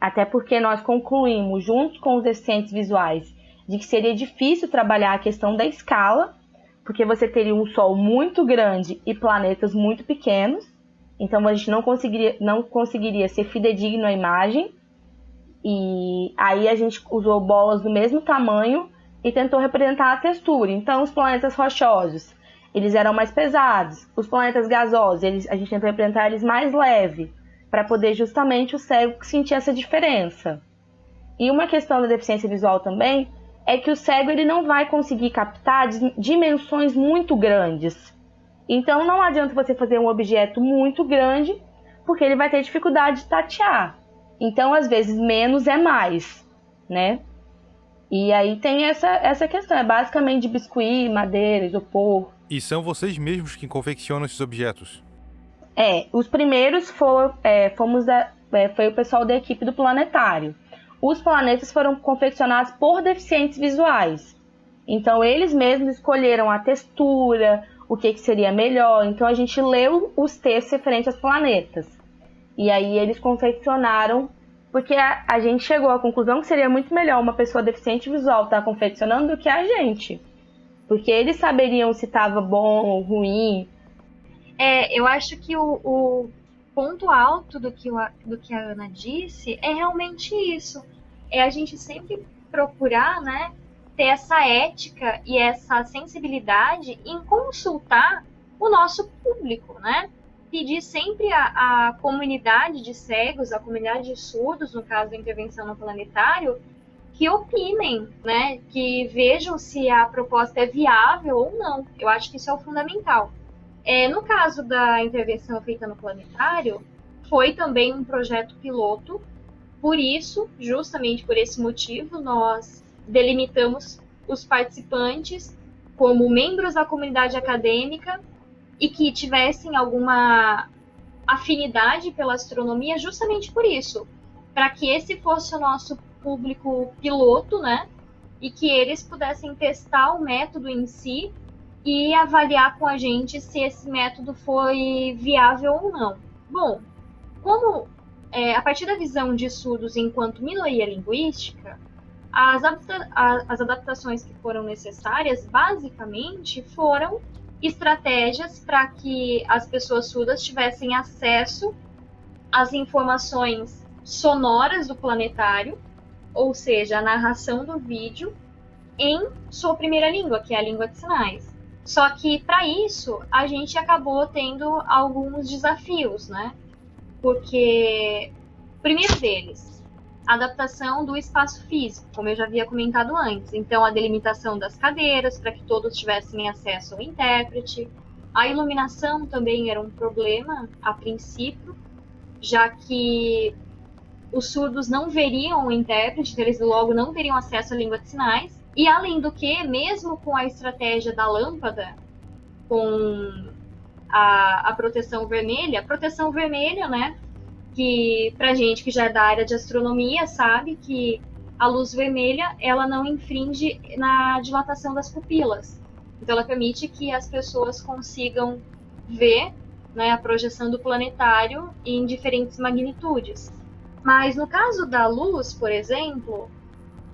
até porque nós concluímos, junto com os deficientes visuais, de que seria difícil trabalhar a questão da escala, porque você teria um Sol muito grande e planetas muito pequenos, então a gente não conseguiria, não conseguiria ser fidedigno à imagem. E aí a gente usou bolas do mesmo tamanho e tentou representar a textura. Então os planetas rochosos eles eram mais pesados. Os planetas gasosos, eles, a gente tentou representar eles mais leve, para poder justamente o cego sentir essa diferença. E uma questão da deficiência visual também é que o cego ele não vai conseguir captar dimensões muito grandes. Então não adianta você fazer um objeto muito grande, porque ele vai ter dificuldade de tatear. Então, às vezes, menos é mais, né? E aí tem essa, essa questão, é basicamente de biscuit, madeira, isopor. E são vocês mesmos que confeccionam esses objetos? É, os primeiros for, é, fomos da, é, foi o pessoal da equipe do planetário. Os planetas foram confeccionados por deficientes visuais. Então eles mesmos escolheram a textura, o que, que seria melhor. Então a gente leu os textos referentes aos planetas. E aí eles confeccionaram, porque a, a gente chegou à conclusão que seria muito melhor uma pessoa deficiente visual estar tá confeccionando do que a gente. Porque eles saberiam se estava bom ou ruim. É, eu acho que o, o ponto alto do que, o, do que a Ana disse é realmente isso. É a gente sempre procurar, né, ter essa ética e essa sensibilidade em consultar o nosso público, né? Pedir sempre a comunidade de cegos, a comunidade de surdos, no caso da intervenção no planetário, que opinem, né? Que vejam se a proposta é viável ou não. Eu acho que isso é o fundamental. É, no caso da intervenção feita no planetário, foi também um projeto piloto. Por isso, justamente por esse motivo, nós delimitamos os participantes como membros da comunidade acadêmica e que tivessem alguma afinidade pela astronomia, justamente por isso, para que esse fosse o nosso público piloto, né? E que eles pudessem testar o método em si e avaliar com a gente se esse método foi viável ou não. Bom, como é, a partir da visão de estudos enquanto minoria linguística, as, adapta as adaptações que foram necessárias basicamente foram estratégias para que as pessoas surdas tivessem acesso às informações sonoras do planetário ou seja, a narração do vídeo em sua primeira língua, que é a língua de sinais. Só que para isso a gente acabou tendo alguns desafios, né? Porque primeiro deles, a adaptação do espaço físico, como eu já havia comentado antes. Então, a delimitação das cadeiras para que todos tivessem acesso ao intérprete. A iluminação também era um problema a princípio, já que os surdos não veriam o intérprete, então eles logo não teriam acesso à língua de sinais. E além do que, mesmo com a estratégia da lâmpada, com a, a proteção vermelha, proteção vermelha, né? Que pra gente que já é da área de astronomia sabe que a luz vermelha ela não infringe na dilatação das pupilas. Então ela permite que as pessoas consigam ver né, a projeção do planetário em diferentes magnitudes. Mas no caso da luz, por exemplo,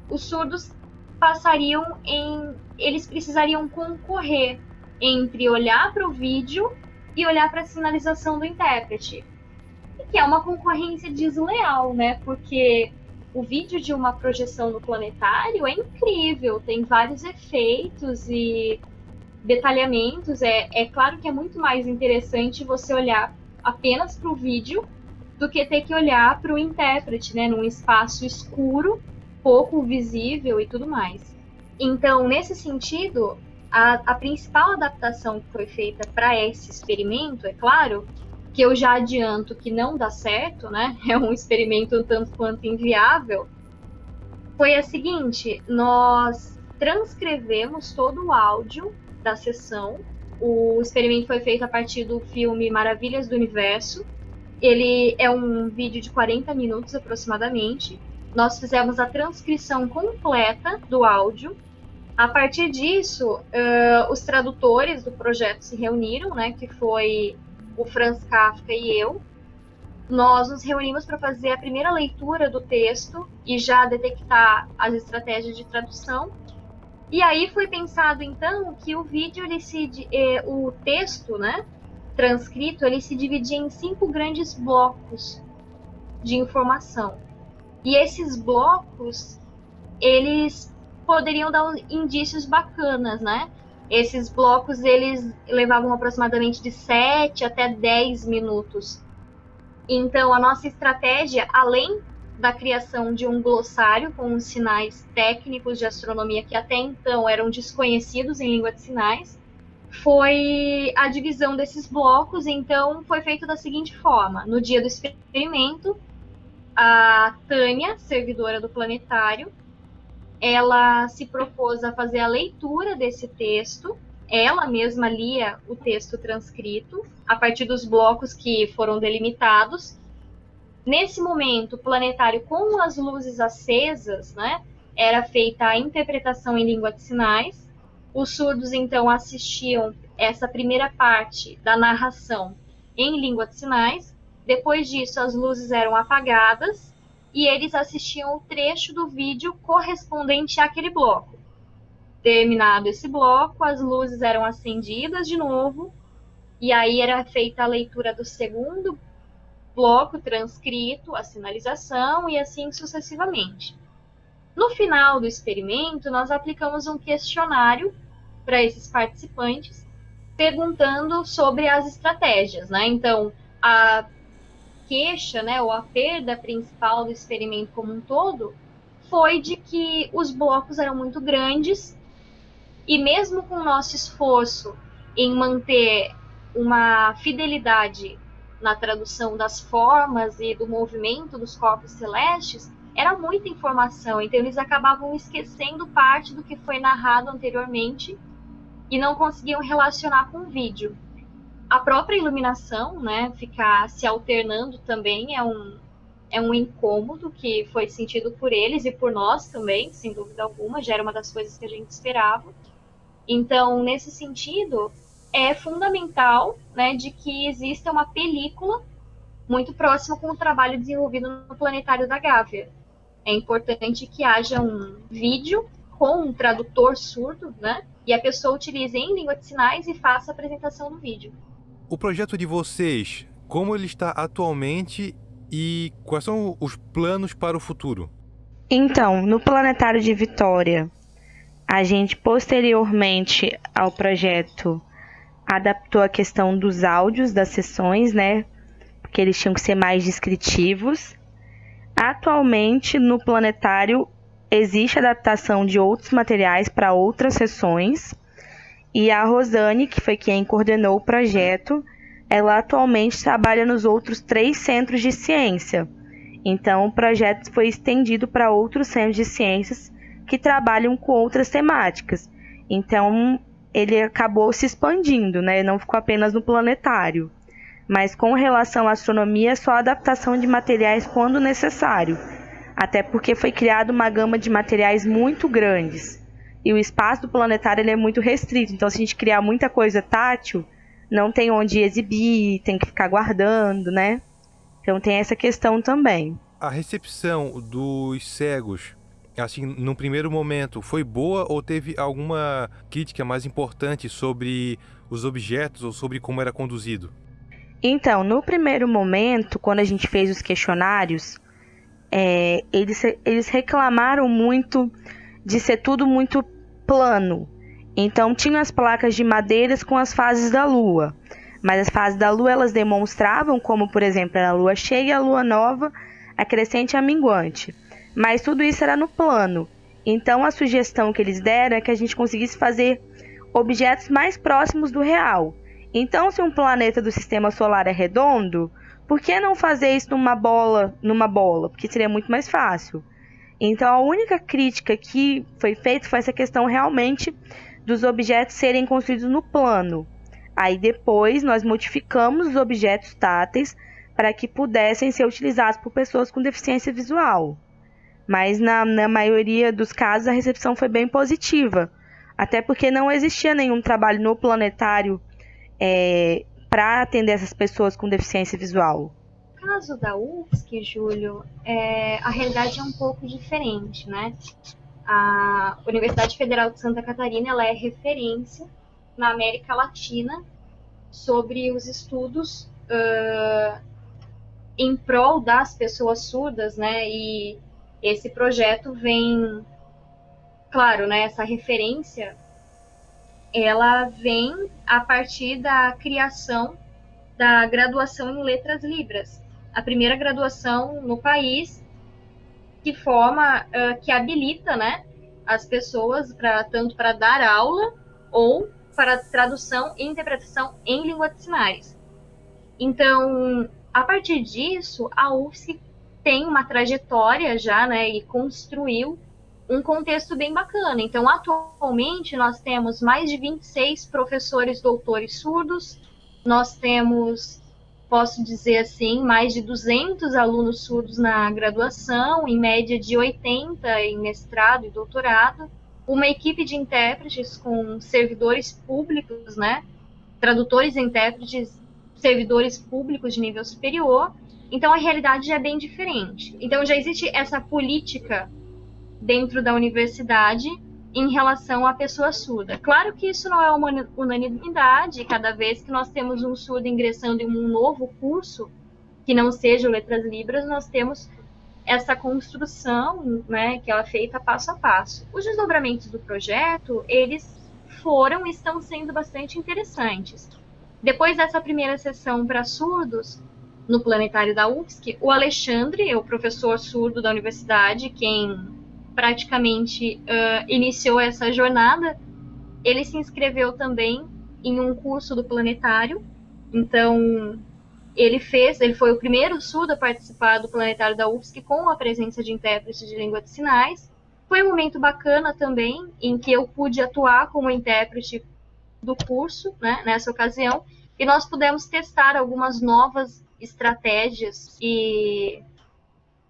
os surdos passariam em. Eles precisariam concorrer entre olhar para o vídeo e olhar para a sinalização do intérprete. Que é uma concorrência desleal, né? Porque o vídeo de uma projeção no planetário é incrível, tem vários efeitos e detalhamentos. É, é claro que é muito mais interessante você olhar apenas para o vídeo do que ter que olhar para o intérprete, né, num espaço escuro, pouco visível e tudo mais. Então, nesse sentido, a, a principal adaptação que foi feita para esse experimento, é claro, que eu já adianto que não dá certo, né? É um experimento tanto quanto inviável. Foi a seguinte: nós transcrevemos todo o áudio da sessão. O experimento foi feito a partir do filme Maravilhas do Universo, ele é um vídeo de 40 minutos aproximadamente. Nós fizemos a transcrição completa do áudio. A partir disso, uh, os tradutores do projeto se reuniram, né, que foi o Franz Kafka e eu. Nós nos reunimos para fazer a primeira leitura do texto e já detectar as estratégias de tradução. E aí foi pensado então que o vídeo, ele se, eh, o texto, né, transcrito ele se dividia em cinco grandes blocos de informação. E esses blocos, eles poderiam dar indícios bacanas, né? Esses blocos, eles levavam aproximadamente de 7 até 10 minutos. Então, a nossa estratégia, além da criação de um glossário com os sinais técnicos de astronomia que até então eram desconhecidos em língua de sinais, foi a divisão desses blocos. Então, foi feito da seguinte forma: no dia do experimento, a Tânia, servidora do planetário, ela se propôs a fazer a leitura desse texto. Ela mesma lia o texto transcrito a partir dos blocos que foram delimitados. Nesse momento, o planetário com as luzes acesas, né, era feita a interpretação em língua de sinais os surdos então assistiam essa primeira parte da narração em língua de sinais. Depois disso, as luzes eram apagadas e eles assistiam o trecho do vídeo correspondente àquele bloco. Terminado esse bloco, as luzes eram acendidas de novo e aí era feita a leitura do segundo bloco transcrito, a sinalização e assim sucessivamente. No final do experimento, nós aplicamos um questionário para esses participantes, perguntando sobre as estratégias, né? Então, a queixa, né, ou a perda principal do experimento como um todo foi de que os blocos eram muito grandes e mesmo com o nosso esforço em manter uma fidelidade na tradução das formas e do movimento dos corpos celestes, era muita informação, então eles acabavam esquecendo parte do que foi narrado anteriormente e não conseguiam relacionar com o vídeo. A própria iluminação, né, ficar se alternando também é um, é um incômodo que foi sentido por eles e por nós também, sem dúvida alguma, já era uma das coisas que a gente esperava. Então, nesse sentido, é fundamental né, de que exista uma película muito próxima com o trabalho desenvolvido no Planetário da Gávea. É importante que haja um vídeo com um tradutor surdo, né? E a pessoa utilize em língua de sinais e faça a apresentação no vídeo. O projeto de vocês, como ele está atualmente e quais são os planos para o futuro? Então, no Planetário de Vitória, a gente posteriormente ao projeto adaptou a questão dos áudios das sessões, né? Porque eles tinham que ser mais descritivos. Atualmente, no planetário, existe adaptação de outros materiais para outras sessões. E a Rosane, que foi quem coordenou o projeto, ela atualmente trabalha nos outros três centros de ciência. Então, o projeto foi estendido para outros centros de ciências que trabalham com outras temáticas. Então, ele acabou se expandindo, né? Não ficou apenas no planetário. Mas com relação à astronomia, é só adaptação de materiais quando necessário. Até porque foi criada uma gama de materiais muito grandes. E o espaço do planetário ele é muito restrito. Então, se a gente criar muita coisa tátil, não tem onde exibir, tem que ficar guardando, né? Então tem essa questão também. A recepção dos cegos, assim, no primeiro momento, foi boa ou teve alguma crítica mais importante sobre os objetos ou sobre como era conduzido? Então, no primeiro momento, quando a gente fez os questionários, é, eles, eles reclamaram muito de ser tudo muito plano, então tinham as placas de madeiras com as fases da lua. Mas as fases da lua elas demonstravam como, por exemplo, a lua cheia, a lua nova, a crescente e a minguante. Mas tudo isso era no plano. Então a sugestão que eles deram é que a gente conseguisse fazer objetos mais próximos do real. Então, se um planeta do sistema solar é redondo, por que não fazer isso numa bola, numa bola? Porque seria muito mais fácil. Então, a única crítica que foi feita foi essa questão realmente dos objetos serem construídos no plano. Aí depois nós modificamos os objetos táteis para que pudessem ser utilizados por pessoas com deficiência visual. Mas na, na maioria dos casos a recepção foi bem positiva, até porque não existia nenhum trabalho no planetário é, para atender essas pessoas com deficiência visual. Caso da UFSC, Júlio, é, a realidade é um pouco diferente, né? a Universidade Federal de Santa Catarina ela é referência na América Latina sobre os estudos uh, em prol das pessoas surdas, né? E esse projeto vem, claro, né? Essa referência, ela vem a partir da criação da graduação em Letras Libras, a primeira graduação no país que forma, uh, que habilita, né, as pessoas para tanto para dar aula ou para tradução e interpretação em língua de sinais. Então, a partir disso, a UFSC tem uma trajetória já, né, e construiu um contexto bem bacana. Então, atualmente, nós temos mais de 26 professores doutores surdos, nós temos posso dizer assim, mais de 200 alunos surdos na graduação, em média de 80 em mestrado e doutorado, uma equipe de intérpretes com servidores públicos, né, tradutores e intérpretes, servidores públicos de nível superior. Então a realidade já é bem diferente. Então já existe essa política dentro da universidade em relação à pessoa surda. Claro que isso não é uma unanimidade, cada vez que nós temos um surdo ingressando em um novo curso, que não seja Letras Libras, nós temos essa construção, né, que ela é feita passo a passo. Os desdobramentos do projeto, eles foram e estão sendo bastante interessantes. Depois dessa primeira sessão para surdos, no planetário da UFSC, o Alexandre, o professor surdo da universidade, quem praticamente uh, iniciou essa jornada, ele se inscreveu também em um curso do planetário. Então, ele fez, ele foi o primeiro surdo a participar do planetário da UFSC com a presença de intérprete de língua de sinais. Foi um momento bacana também, em que eu pude atuar como intérprete do curso, né, nessa ocasião, e nós pudemos testar algumas novas estratégias e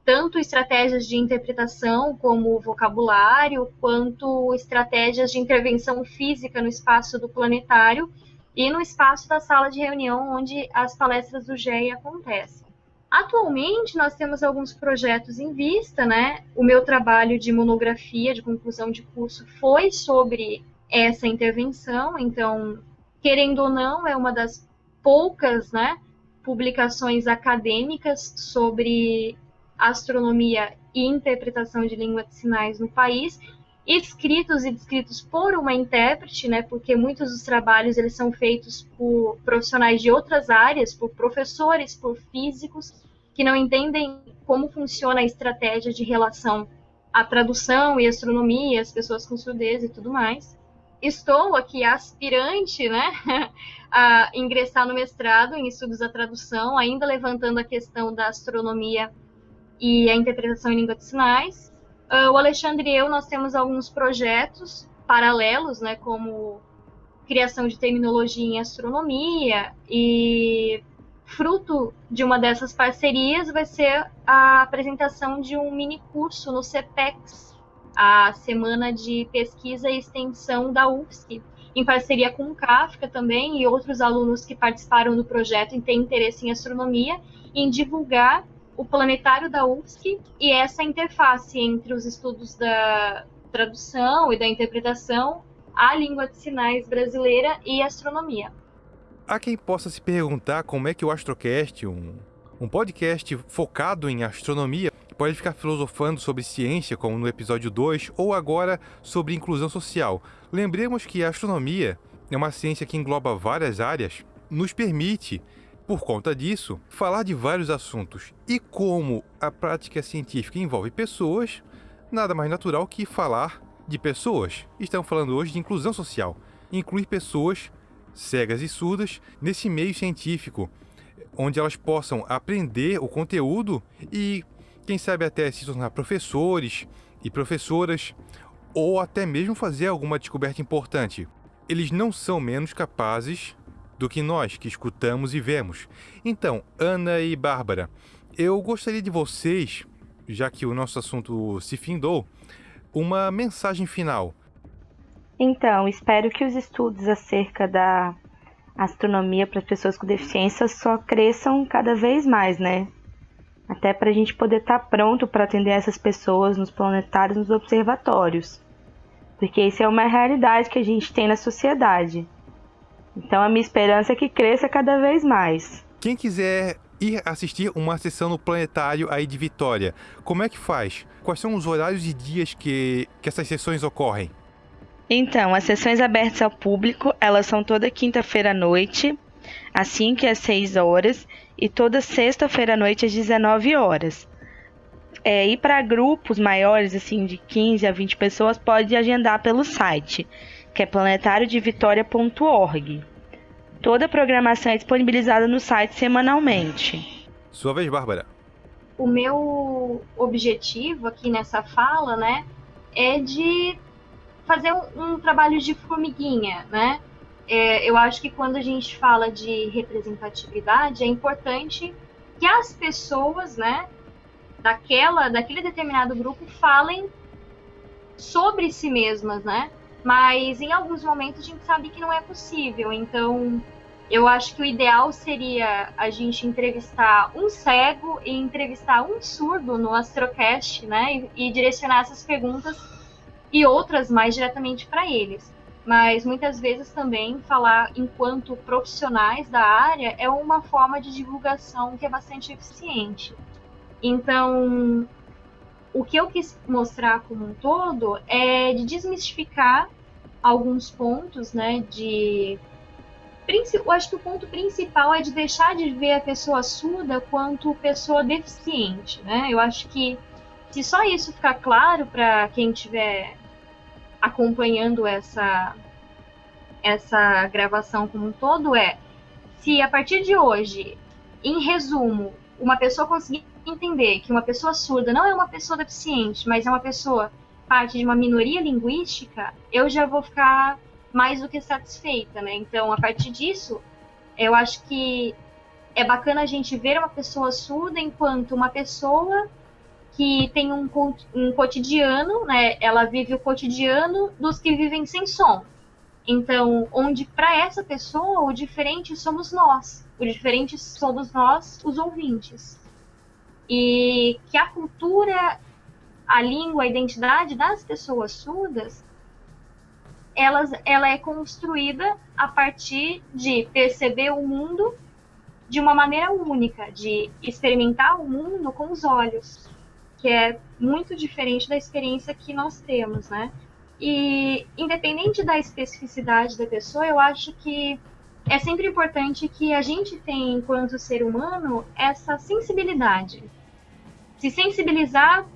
tanto estratégias de interpretação como vocabulário, quanto estratégias de intervenção física no espaço do planetário e no espaço da sala de reunião onde as palestras do GEI acontecem. Atualmente, nós temos alguns projetos em vista, né? O meu trabalho de monografia, de conclusão de curso, foi sobre essa intervenção, então, querendo ou não, é uma das poucas, né, publicações acadêmicas sobre astronomia e interpretação de língua de sinais no país, escritos e descritos por uma intérprete, né, porque muitos dos trabalhos eles são feitos por profissionais de outras áreas, por professores, por físicos, que não entendem como funciona a estratégia de relação à tradução e astronomia, as pessoas com surdez e tudo mais. Estou aqui aspirante, né, a ingressar no mestrado em estudos da tradução, ainda levantando a questão da astronomia e a interpretação em língua de sinais. Uh, o Alexandre e eu, nós temos alguns projetos paralelos, né, como criação de terminologia em astronomia e fruto de uma dessas parcerias vai ser a apresentação de um mini curso no CPEX, a Semana de Pesquisa e Extensão da UFSC, em parceria com o Kafka também e outros alunos que participaram do projeto e têm interesse em astronomia, em divulgar o planetário da UFSC e essa interface entre os estudos da tradução e da interpretação à língua de sinais brasileira e astronomia. Há quem possa se perguntar como é que o Astrocast, um, um podcast focado em astronomia, pode ficar filosofando sobre ciência, como no episódio 2, ou agora sobre inclusão social. Lembremos que a astronomia é uma ciência que engloba várias áreas, nos permite por conta disso, falar de vários assuntos e como a prática científica envolve pessoas, nada mais natural que falar de pessoas. Estamos falando hoje de inclusão social, incluir pessoas cegas e surdas nesse meio científico, onde elas possam aprender o conteúdo e, quem sabe, até se tornar professores e professoras, ou até mesmo fazer alguma descoberta importante. Eles não são menos capazes do que nós que escutamos e vemos. Então, Ana e Bárbara, eu gostaria de vocês, já que o nosso assunto se findou, uma mensagem final. Então, espero que os estudos acerca da astronomia para as pessoas com deficiência só cresçam cada vez mais, né? Até para a gente poder estar tá pronto para atender essas pessoas nos planetários, nos observatórios. Porque isso é uma realidade que a gente tem na sociedade. Então a minha esperança é que cresça cada vez mais. Quem quiser ir assistir uma sessão no planetário aí de Vitória, como é que faz? Quais são os horários e dias que, que essas sessões ocorrem? Então, as sessões abertas ao público, elas são toda quinta-feira à noite, às 5 e às 6 horas, e toda sexta-feira à noite às 19 horas. É, e para grupos maiores, assim, de 15 a 20 pessoas, pode agendar pelo site que é planetariodevitoria.org. Toda a programação é disponibilizada no site semanalmente. Sua vez, Bárbara. O meu objetivo aqui nessa fala, né, é de fazer um, um trabalho de formiguinha, né? É, eu acho que quando a gente fala de representatividade, é importante que as pessoas, né, daquela, daquele determinado grupo falem sobre si mesmas, né? Mas em alguns momentos a gente sabe que não é possível. Então, eu acho que o ideal seria a gente entrevistar um cego e entrevistar um surdo no Astrocast, né? E, e direcionar essas perguntas e outras mais diretamente para eles. Mas muitas vezes também falar enquanto profissionais da área é uma forma de divulgação que é bastante eficiente. Então, o que eu quis mostrar como um todo é de desmistificar alguns pontos, né, de eu acho que o ponto principal é de deixar de ver a pessoa surda quanto pessoa deficiente, né? Eu acho que se só isso ficar claro para quem estiver acompanhando essa essa gravação como um todo é se a partir de hoje, em resumo, uma pessoa conseguir entender que uma pessoa surda não é uma pessoa deficiente, mas é uma pessoa parte de uma minoria linguística, eu já vou ficar mais do que satisfeita, né? Então, a partir disso, eu acho que é bacana a gente ver uma pessoa surda enquanto uma pessoa que tem um, um cotidiano, né? Ela vive o cotidiano dos que vivem sem som. Então, onde para essa pessoa o diferente somos nós, o diferente somos nós, os ouvintes. E que a cultura a língua, a identidade das pessoas surdas, elas, ela é construída a partir de perceber o mundo de uma maneira única, de experimentar o mundo com os olhos, que é muito diferente da experiência que nós temos, né? E independente da especificidade da pessoa, eu acho que é sempre importante que a gente tenha, enquanto ser humano, essa sensibilidade. Se sensibilizar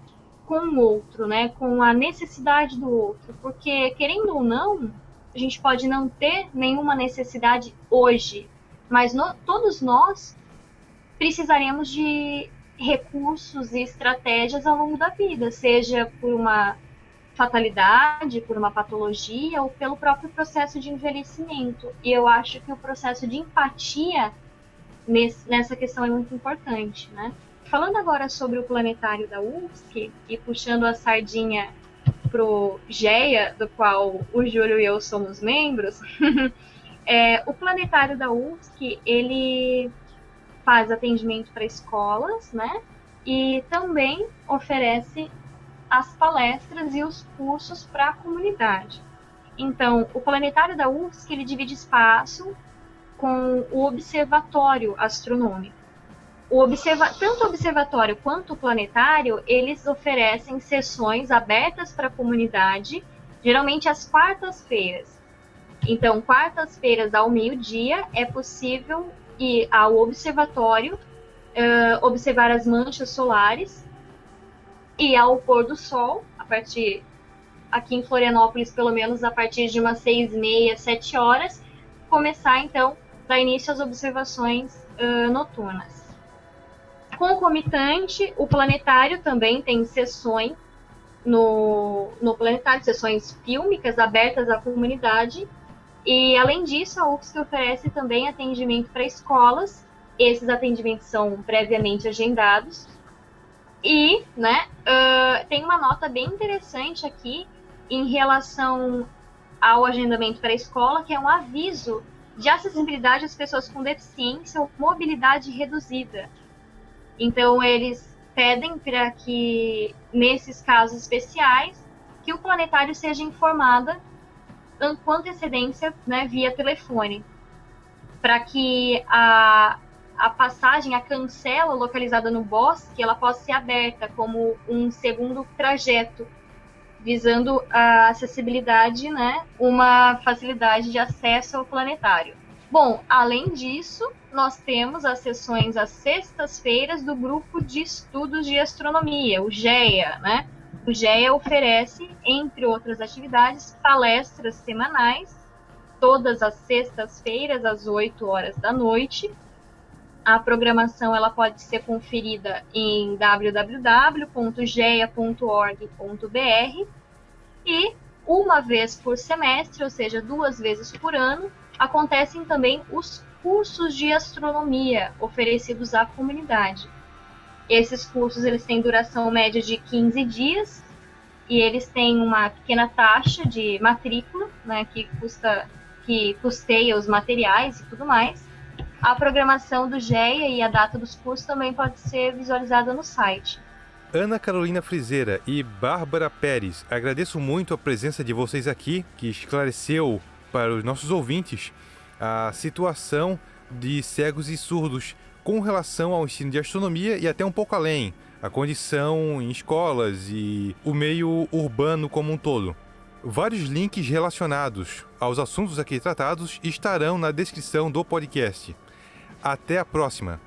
com o outro, né? Com a necessidade do outro. Porque, querendo ou não, a gente pode não ter nenhuma necessidade hoje, mas no, todos nós precisaremos de recursos e estratégias ao longo da vida, seja por uma fatalidade, por uma patologia ou pelo próprio processo de envelhecimento. E eu acho que o processo de empatia nesse, nessa questão é muito importante, né? Falando agora sobre o planetário da UFSC e puxando a sardinha pro GEA, do qual o Júlio e eu somos membros, é, o planetário da UFSC, ele faz atendimento para escolas, né? E também oferece as palestras e os cursos para a comunidade. Então, o planetário da UFSC ele divide espaço com o observatório astronômico. O observa tanto o observatório quanto o planetário, eles oferecem sessões abertas para a comunidade, geralmente às quartas-feiras. Então, quartas-feiras ao meio-dia é possível ir ao observatório, uh, observar as manchas solares e ao pôr do sol, a partir aqui em Florianópolis, pelo menos a partir de umas seis e meia, sete horas, começar então dar início às observações uh, noturnas. Concomitante, o planetário também tem sessões no, no planetário, sessões fílmicas abertas à comunidade. E além disso, a UFSC oferece também atendimento para escolas. Esses atendimentos são previamente agendados e, né, uh, tem uma nota bem interessante aqui em relação ao agendamento para a escola, que é um aviso de acessibilidade às pessoas com deficiência ou mobilidade reduzida. Então, eles pedem para que, nesses casos especiais, que o planetário seja informada com antecedência né, via telefone, para que a, a passagem, a cancela localizada no bosque, ela possa ser aberta como um segundo trajeto, visando a acessibilidade, né, uma facilidade de acesso ao planetário. Bom, além disso, nós temos as sessões às sextas-feiras do grupo de estudos de astronomia, o GEA, né? O GEA oferece, entre outras atividades, palestras semanais, todas as sextas-feiras, às 8 horas da noite, a programação ela pode ser conferida em www.geia.org.br e uma vez por semestre, ou seja, duas vezes por ano, acontecem também os cursos de astronomia oferecidos à comunidade. Esses cursos eles têm duração média de 15 dias e eles têm uma pequena taxa de matrícula, né, que custa que custeia os materiais e tudo mais. A programação do GEA e a data dos cursos também pode ser visualizada no site. Ana Carolina Frizeira e Bárbara Pérez, agradeço muito a presença de vocês aqui, que esclareceu para os nossos ouvintes a situação de cegos e surdos com relação ao ensino de astronomia e até um pouco além, a condição em escolas e o meio urbano como um todo. Vários links relacionados aos assuntos aqui tratados estarão na descrição do podcast. Até a próxima!